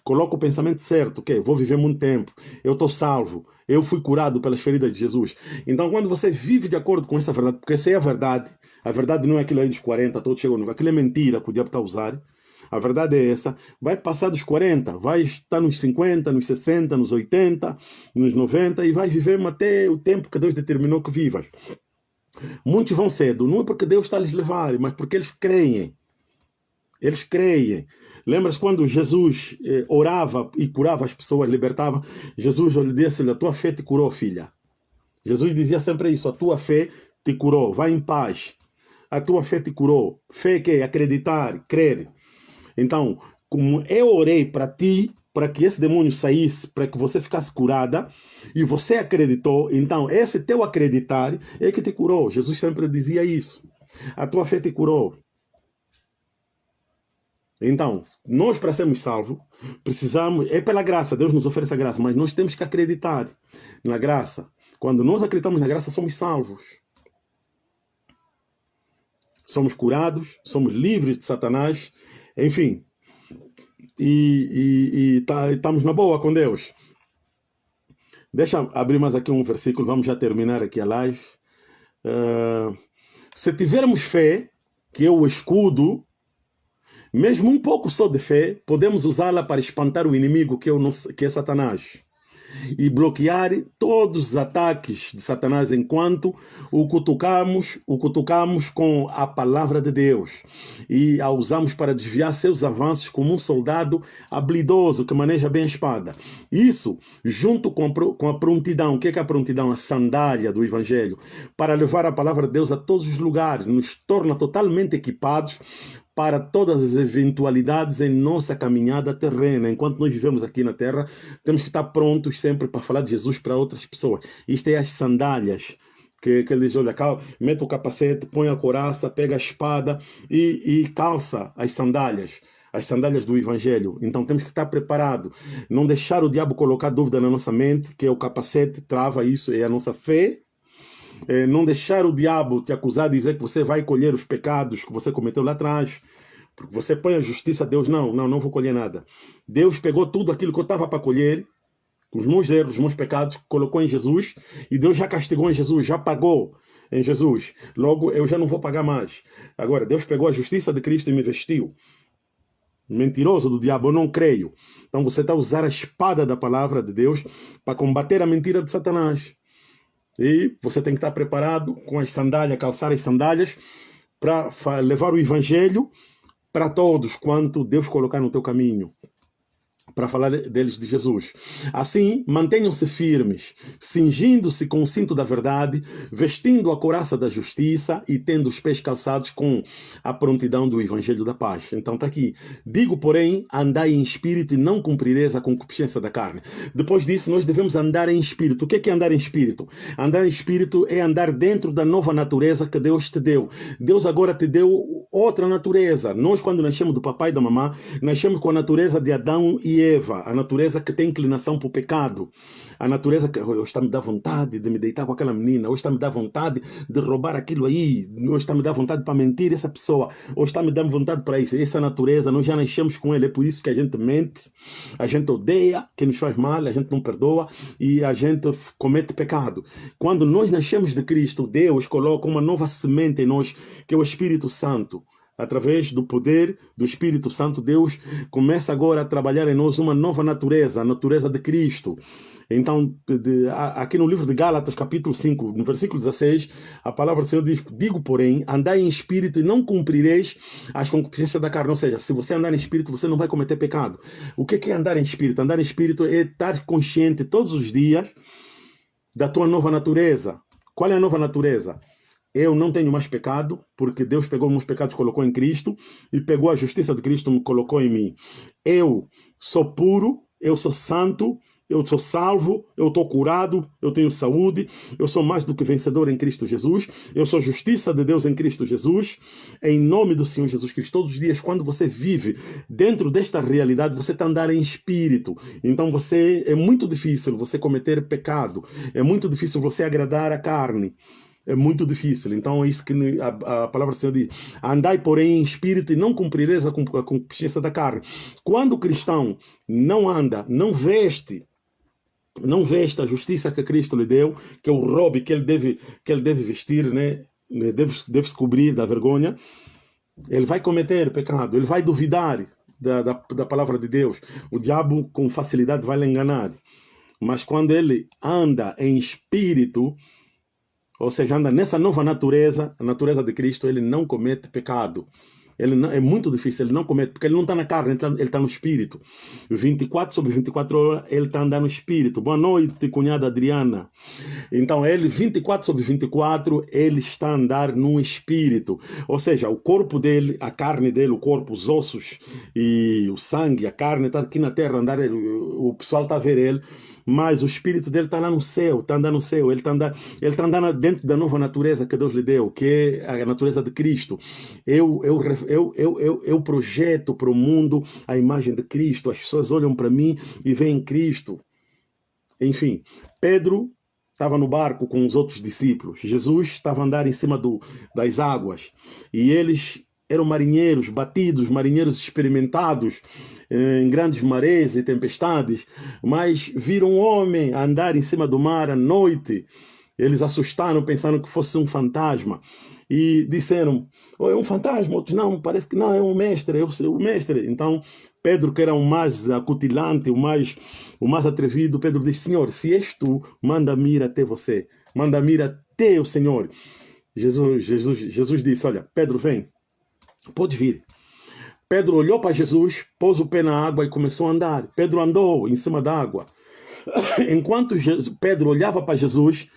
Coloca o pensamento certo, que vou viver muito tempo, eu estou salvo, eu fui curado pelas feridas de Jesus. Então, quando você vive de acordo com essa verdade, porque essa é a verdade, a verdade não é aquilo aí dos 40, todos chegam no aquilo é mentira que o diabo está a usar. A verdade é essa. Vai passar dos 40, vai estar nos 50, nos 60, nos 80, nos 90 e vai viver até o tempo que Deus determinou que vivas. Muitos vão cedo, não é porque Deus está a lhes levar, mas porque eles creem. Eles creem. Lembras quando Jesus eh, orava e curava as pessoas, libertava? Jesus lhe disse: A tua fé te curou, filha. Jesus dizia sempre isso: A tua fé te curou, vai em paz. A tua fé te curou. Fé que é acreditar, crer. Então, como eu orei para ti, para que esse demônio saísse, para que você ficasse curada, e você acreditou, então esse teu acreditar é que te curou. Jesus sempre dizia isso. A tua fé te curou. Então, nós para sermos salvos, precisamos, é pela graça, Deus nos oferece a graça, mas nós temos que acreditar na graça. Quando nós acreditamos na graça, somos salvos. Somos curados, somos livres de Satanás, enfim. E, e, e tá, estamos na boa com Deus. Deixa abrir mais aqui um versículo, vamos já terminar aqui a live. Uh, se tivermos fé, que é o escudo mesmo um pouco só de fé, podemos usá-la para espantar o inimigo que é, nosso, que é Satanás e bloquear todos os ataques de Satanás enquanto o cutucamos, o cutucamos com a palavra de Deus e a usamos para desviar seus avanços como um soldado habilidoso que maneja bem a espada. Isso, junto com a, com a prontidão, o que é, que é a prontidão? A sandália do Evangelho, para levar a palavra de Deus a todos os lugares, nos torna totalmente equipados para todas as eventualidades em nossa caminhada terrena. Enquanto nós vivemos aqui na terra, temos que estar prontos sempre para falar de Jesus para outras pessoas. Isto é as sandálias. Que, que ele diz, olha, mete o capacete, põe a coraça, pega a espada e, e calça as sandálias as sandálias do Evangelho. Então temos que estar preparado. Não deixar o diabo colocar dúvida na nossa mente, que é o capacete, trava isso, é a nossa fé é, não deixar o diabo te acusar de dizer que você vai colher os pecados que você cometeu lá atrás. Porque você põe a justiça a Deus, não, não, não vou colher nada. Deus pegou tudo aquilo que eu estava para colher, os meus erros, os meus pecados, colocou em Jesus, e Deus já castigou em Jesus, já pagou em Jesus. Logo, eu já não vou pagar mais. Agora, Deus pegou a justiça de Cristo e me vestiu. Mentiroso do diabo, eu não creio. Então você está a usar a espada da palavra de Deus para combater a mentira de Satanás. E você tem que estar preparado com as sandálias, calçar as sandálias, para levar o evangelho para todos quanto Deus colocar no teu caminho para falar deles de Jesus. Assim, mantenham-se firmes, cingindo-se com o cinto da verdade, vestindo a coraça da justiça e tendo os pés calçados com a prontidão do evangelho da paz. Então está aqui. Digo, porém, andai em espírito e não cumprireis a concupiscência da carne. Depois disso, nós devemos andar em espírito. O que é, que é andar em espírito? Andar em espírito é andar dentro da nova natureza que Deus te deu. Deus agora te deu outra natureza. Nós, quando nascemos do papai e da mamã, nascemos com a natureza de Adão e Eva, a natureza que tem inclinação para o pecado, a natureza que hoje está me dá vontade de me deitar com aquela menina, hoje está me dá vontade de roubar aquilo aí, hoje está me dá vontade para mentir essa pessoa, hoje está me dando vontade para isso. Essa natureza, nós já nascemos com ela, é por isso que a gente mente, a gente odeia quem nos faz mal, a gente não perdoa e a gente comete pecado. Quando nós nascemos de Cristo, Deus coloca uma nova semente em nós, que é o Espírito Santo através do poder do Espírito Santo, Deus começa agora a trabalhar em nós uma nova natureza, a natureza de Cristo. Então, de, de, aqui no livro de Gálatas, capítulo 5, no versículo 16, a palavra do Senhor diz: Digo, porém, andai em espírito e não cumprireis as concupiscências da carne. Ou seja, se você andar em espírito, você não vai cometer pecado. O que é andar em espírito? Andar em espírito é estar consciente todos os dias da tua nova natureza. Qual é a nova natureza? Eu não tenho mais pecado, porque Deus pegou meus pecados e colocou em Cristo, e pegou a justiça de Cristo e colocou em mim. Eu sou puro, eu sou santo, eu sou salvo, eu estou curado, eu tenho saúde, eu sou mais do que vencedor em Cristo Jesus, eu sou justiça de Deus em Cristo Jesus, em nome do Senhor Jesus Cristo. Todos os dias, quando você vive dentro desta realidade, você está andando em espírito. Então você é muito difícil você cometer pecado, é muito difícil você agradar a carne é muito difícil. Então é isso que a, a palavra do Senhor diz. Andai, porém, em espírito e não cumprireis a concupiscência da carne. Quando o cristão não anda, não veste, não veste a justiça que Cristo lhe deu, que é o robe que ele deve, que ele deve vestir, né? deve, deve se cobrir da vergonha, ele vai cometer pecado, ele vai duvidar da, da, da palavra de Deus. O diabo com facilidade vai lhe enganar. Mas quando ele anda em espírito, ou seja, anda nessa nova natureza, a natureza de Cristo, ele não comete pecado. Ele não, é muito difícil, ele não comete, porque ele não está na carne, ele está tá no espírito. 24 sobre 24 horas, ele está andando no espírito. Boa noite, cunhada Adriana. Então, ele, 24 sobre 24, ele está a andar no espírito. Ou seja, o corpo dele, a carne dele, o corpo, os ossos e o sangue, a carne está aqui na terra, andar, o pessoal está a ver ele mas o espírito dele está lá no céu, está andando no céu, ele está andando, ele tá andando dentro da nova natureza que Deus lhe deu, que é a natureza de Cristo. Eu, eu, eu, eu, eu, eu projeto para o mundo a imagem de Cristo, as pessoas olham para mim e veem Cristo. Enfim, Pedro estava no barco com os outros discípulos. Jesus estava a andar em cima do, das águas e eles eram marinheiros batidos, marinheiros experimentados eh, em grandes marés e tempestades, mas viram um homem andar em cima do mar à noite. Eles assustaram, pensando que fosse um fantasma e disseram: oh, é um fantasma. Outros não, parece que não, é um mestre, é o mestre. Então Pedro, que era o mais acutilante, o mais, o mais atrevido, Pedro disse: Senhor, se és tu, manda-me ir até você, manda-me ir até o Senhor. Jesus, Jesus, Jesus disse: Olha, Pedro, vem. Pode vir. Pedro olhou para Jesus, pôs o pé na água e começou a andar. Pedro andou em cima da água. Enquanto Pedro olhava para Jesus,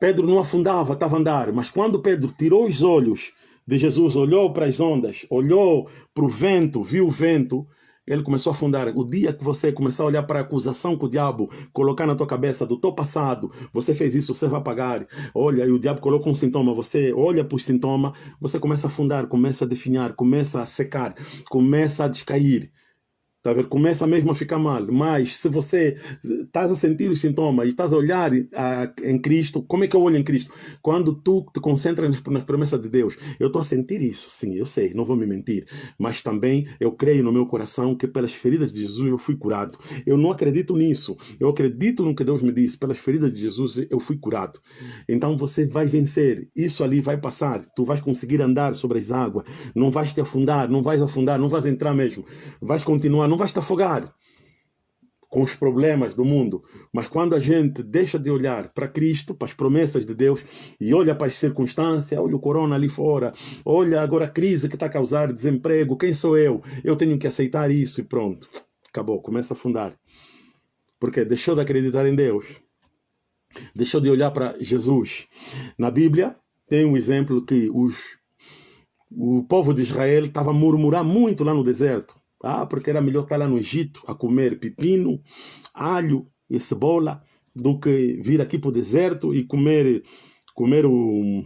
Pedro não afundava, estava a andar. Mas quando Pedro tirou os olhos de Jesus, olhou para as ondas, olhou para o vento, viu o vento, ele começou a afundar. O dia que você começar a olhar para a acusação que o diabo colocar na tua cabeça do teu passado, você fez isso, você vai pagar. Olha, e o diabo coloca um sintoma, você olha para o sintoma, você começa a afundar, começa a definhar, começa a secar, começa a descair. Tá? Começa mesmo a ficar mal. Mas se você estás a sentir os sintomas e estás a olhar a, em Cristo, como é que eu olho em Cristo? Quando tu te concentras nas, nas promessas de Deus. Eu estou a sentir isso, sim, eu sei, não vou me mentir. Mas também eu creio no meu coração que pelas feridas de Jesus eu fui curado. Eu não acredito nisso. Eu acredito no que Deus me disse. Pelas feridas de Jesus eu fui curado. Então você vai vencer. Isso ali vai passar. Tu vais conseguir andar sobre as águas. Não vais te afundar, não vais afundar, não vais entrar mesmo. Vais continuar não vais te afogar com os problemas do mundo. Mas quando a gente deixa de olhar para Cristo, para as promessas de Deus, e olha para as circunstâncias, olha o corona ali fora, olha agora a crise que está a causar desemprego, quem sou eu? Eu tenho que aceitar isso e pronto. Acabou, começa a afundar. Porque deixou de acreditar em Deus. Deixou de olhar para Jesus. Na Bíblia tem um exemplo que os, o povo de Israel estava a murmurar muito lá no deserto ah, porque era melhor estar lá no Egito a comer pepino, alho e cebola do que vir aqui para o deserto e comer, comer o...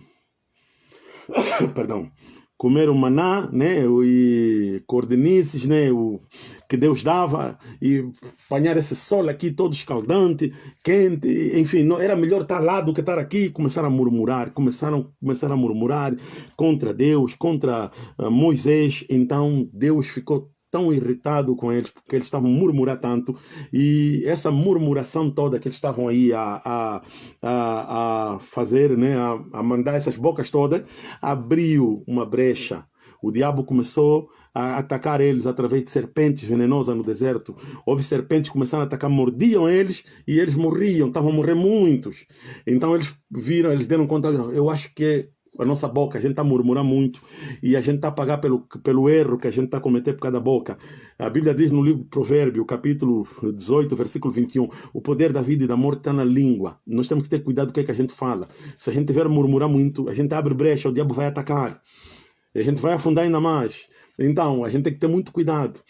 Perdão. Comer o maná, né? E cordenices, né? O que Deus dava e apanhar esse sol aqui todo escaldante, quente, enfim, não, era melhor estar lá do que estar aqui. Começaram a murmurar, começaram, começaram a murmurar contra Deus, contra uh, Moisés. Então Deus ficou tão irritado com eles, porque eles estavam murmurar tanto, e essa murmuração toda que eles estavam aí a, a, a, a fazer, né, a, a mandar essas bocas todas, abriu uma brecha. O diabo começou a atacar eles através de serpentes venenosas no deserto. Houve serpentes que começaram a atacar, mordiam eles e eles morriam, estavam a morrer muitos. Então eles viram, eles deram conta, eu acho que a nossa boca, a gente está a murmurar muito e a gente está a pagar pelo, pelo erro que a gente está a cometer por cada boca. A Bíblia diz no livro Provérbio, capítulo 18, versículo 21, o poder da vida e da morte está na língua. Nós temos que ter cuidado com o que, é que a gente fala. Se a gente tiver a murmurar muito, a gente abre brecha, o diabo vai atacar. A gente vai afundar ainda mais. Então, a gente tem que ter muito cuidado.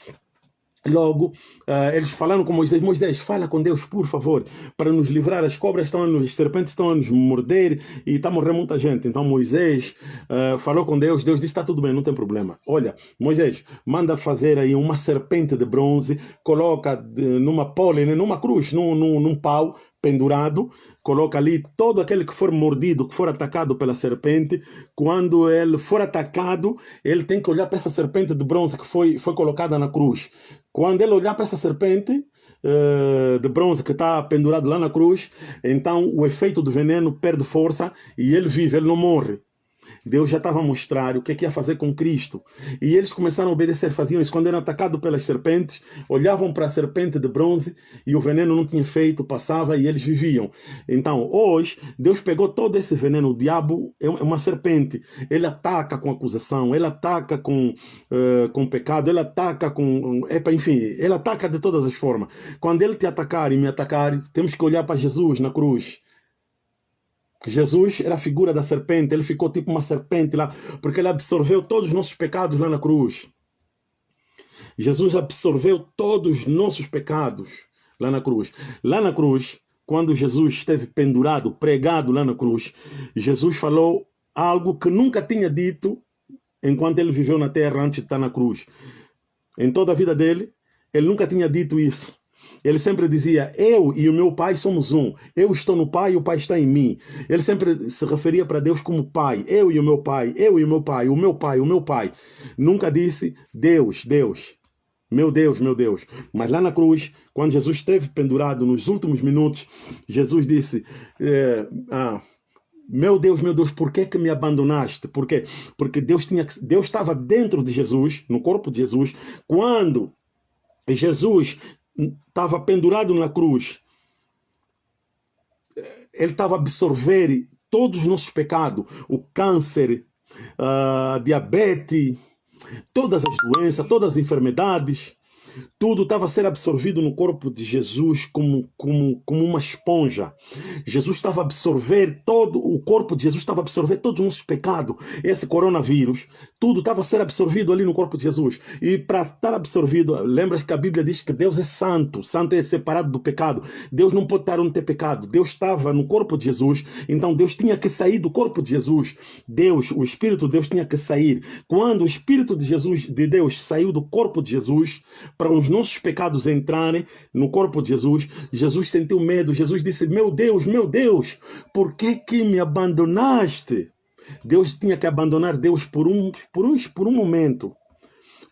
Logo, uh, eles falaram com Moisés: Moisés, fala com Deus, por favor, para nos livrar. As cobras estão a nos, as serpentes estão a nos morder e está a morrer muita gente. Então Moisés uh, falou com Deus. Deus disse: Está tudo bem, não tem problema. Olha, Moisés, manda fazer aí uma serpente de bronze, coloca de, numa pole, né, numa cruz, num, num, num pau, pendurado, coloca ali todo aquele que for mordido, que for atacado pela serpente, quando ele for atacado, ele tem que olhar para essa serpente de bronze que foi, foi colocada na cruz. Quando ele olhar para essa serpente uh, de bronze que está pendurado lá na cruz, então o efeito do veneno perde força e ele vive, ele não morre. Deus já estava a mostrar o que, é que ia fazer com Cristo. E eles começaram a obedecer, faziam isso. Quando eram atacados pelas serpentes, olhavam para a serpente de bronze e o veneno não tinha feito, passava e eles viviam. Então, hoje, Deus pegou todo esse veneno. O diabo é uma serpente. Ele ataca com acusação, ele ataca com, uh, com pecado, ele ataca com. Epa, enfim, ele ataca de todas as formas. Quando ele te atacar e me atacar, temos que olhar para Jesus na cruz. Jesus era a figura da serpente, ele ficou tipo uma serpente lá, porque ele absorveu todos os nossos pecados lá na cruz. Jesus absorveu todos os nossos pecados lá na cruz. Lá na cruz, quando Jesus esteve pendurado, pregado lá na cruz, Jesus falou algo que nunca tinha dito enquanto ele viveu na terra antes de estar na cruz. Em toda a vida dele, ele nunca tinha dito isso. Ele sempre dizia: Eu e o meu pai somos um. Eu estou no pai e o pai está em mim. Ele sempre se referia para Deus como pai. Eu e o meu pai, eu e o meu pai, o meu pai, o meu pai. Nunca disse Deus, Deus. Meu Deus, meu Deus. Mas lá na cruz, quando Jesus esteve pendurado nos últimos minutos, Jesus disse: é, ah, meu Deus, meu Deus, por que, que me abandonaste? Por quê? Porque Deus, tinha, Deus estava dentro de Jesus, no corpo de Jesus, quando Jesus estava pendurado na cruz, ele estava absorver todos os nossos pecados, o câncer, a diabetes, todas as doenças, todas as enfermidades. Tudo estava a ser absorvido no corpo de Jesus como, como, como uma esponja. Jesus estava a absorver todo, o corpo de Jesus estava a absorver todos os nossos pecados. Esse coronavírus, tudo estava a ser absorvido ali no corpo de Jesus. E para estar absorvido, lembras que a Bíblia diz que Deus é santo, santo é separado do pecado. Deus não pode estar onde tem pecado. Deus estava no corpo de Jesus, então Deus tinha que sair do corpo de Jesus. Deus, o Espírito de Deus tinha que sair. Quando o Espírito de Jesus, de Deus, saiu do corpo de Jesus, para os nossos pecados entrarem no corpo de Jesus, Jesus sentiu medo. Jesus disse: Meu Deus, meu Deus, por que, que me abandonaste? Deus tinha que abandonar Deus por um, por um, por um momento.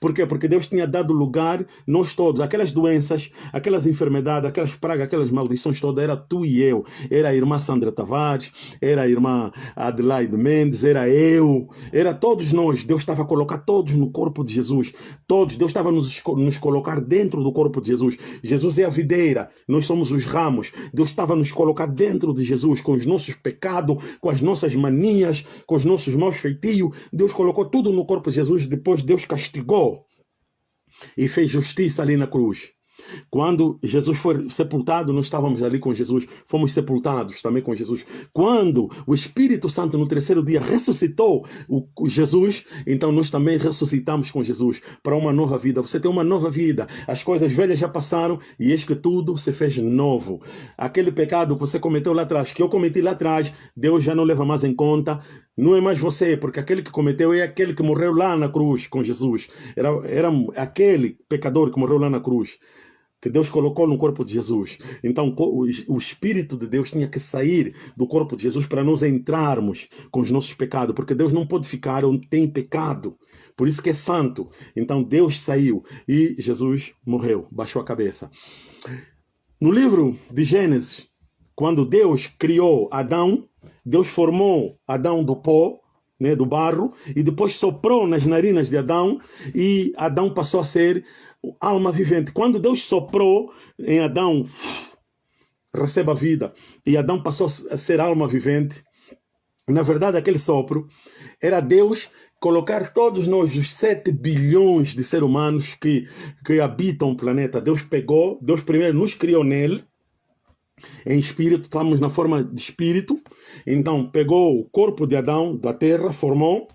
Por quê? Porque Deus tinha dado lugar, nós todos, aquelas doenças, aquelas enfermidades, aquelas pragas, aquelas maldições todas, era tu e eu. Era a irmã Sandra Tavares, era a irmã Adelaide Mendes, era eu, era todos nós. Deus estava a colocar todos no corpo de Jesus. Todos, Deus estava a nos, nos colocar dentro do corpo de Jesus. Jesus é a videira, nós somos os ramos. Deus estava a nos colocar dentro de Jesus, com os nossos pecados, com as nossas manias, com os nossos maus feitios. Deus colocou tudo no corpo de Jesus, depois Deus castigou e fez justiça ali na cruz. Quando Jesus foi sepultado, nós estávamos ali com Jesus, fomos sepultados também com Jesus. Quando o Espírito Santo no terceiro dia ressuscitou o Jesus, então nós também ressuscitamos com Jesus para uma nova vida. Você tem uma nova vida. As coisas velhas já passaram e eis que tudo se fez novo. Aquele pecado que você cometeu lá atrás, que eu cometi lá atrás, Deus já não leva mais em conta. Não é mais você, porque aquele que cometeu é aquele que morreu lá na cruz com Jesus. Era, era aquele pecador que morreu lá na cruz que Deus colocou no corpo de Jesus. Então, o Espírito de Deus tinha que sair do corpo de Jesus para nós entrarmos com os nossos pecados, porque Deus não pode ficar onde tem pecado. Por isso que é santo. Então, Deus saiu e Jesus morreu, baixou a cabeça. No livro de Gênesis, quando Deus criou Adão, Deus formou Adão do pó, né, do barro, e depois soprou nas narinas de Adão, e Adão passou a ser alma vivente. Quando Deus soprou em Adão, receba a vida, e Adão passou a ser alma vivente, na verdade, aquele sopro era Deus colocar todos nós, os 7 bilhões de seres humanos que, que habitam o planeta. Deus pegou, Deus primeiro nos criou nele, em espírito, estamos na forma de espírito. Então, pegou o corpo de Adão, da terra, formou,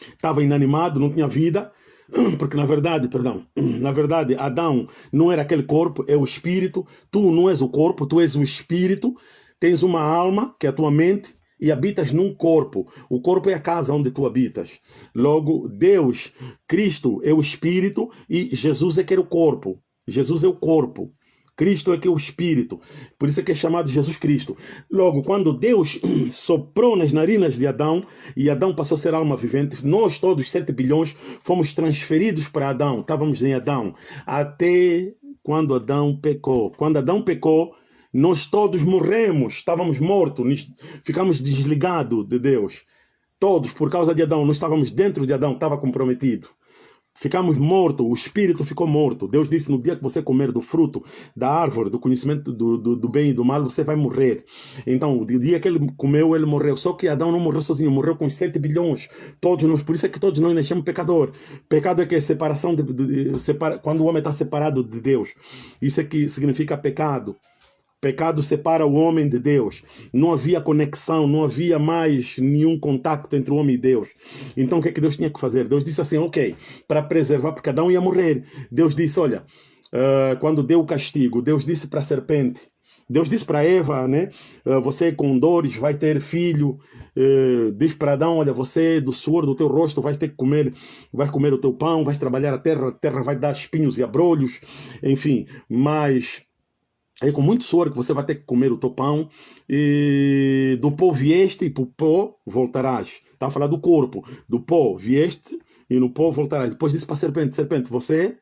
estava inanimado, não tinha vida, porque na verdade, perdão, na verdade, Adão não era aquele corpo, é o espírito. Tu não és o corpo, tu és o espírito. Tens uma alma, que é a tua mente, e habitas num corpo. O corpo é a casa onde tu habitas. Logo, Deus, Cristo é o espírito e Jesus é que é o corpo. Jesus é o corpo. Cristo é que é o Espírito. Por isso é que é chamado Jesus Cristo. Logo, quando Deus soprou nas narinas de Adão e Adão passou a ser alma vivente, nós todos, 7 bilhões, fomos transferidos para Adão. Estávamos em Adão. Até quando Adão pecou. Quando Adão pecou, nós todos morremos, estávamos mortos, ficamos desligados de Deus. Todos, por causa de Adão, nós estávamos dentro de Adão, estava comprometido. Ficamos mortos, o espírito ficou morto. Deus disse: no dia que você comer do fruto da árvore, do conhecimento do, do, do, bem e do mal, você vai morrer. Então, o dia que ele comeu, ele morreu. Só que Adão não morreu sozinho, morreu com 7 bilhões. Todos nós, por isso é que todos nós nascemos pecador. Pecado é que é separação, de, de, de separa, quando o homem está separado de Deus. Isso é que significa pecado. Pecado separa o homem de Deus. Não havia conexão, não havia mais nenhum contato entre o homem e Deus. Então o que é que Deus tinha que fazer? Deus disse assim: ok, para preservar, porque um ia morrer. Deus disse: olha, uh, quando deu o castigo, Deus disse para a serpente. Deus disse para Eva, né? Uh, você com dores vai ter filho. Uh, diz para Adão, olha, você do suor do teu rosto vai ter que comer, vai comer o teu pão, vai trabalhar a terra, a terra vai dar espinhos e abrolhos, enfim. Mas é com muito suor que você vai ter que comer o teu pão. E do pó vieste e para o pó voltarás. Está a falar do corpo. Do pó vieste e no pó voltarás. Depois disse para a serpente: Serpente, você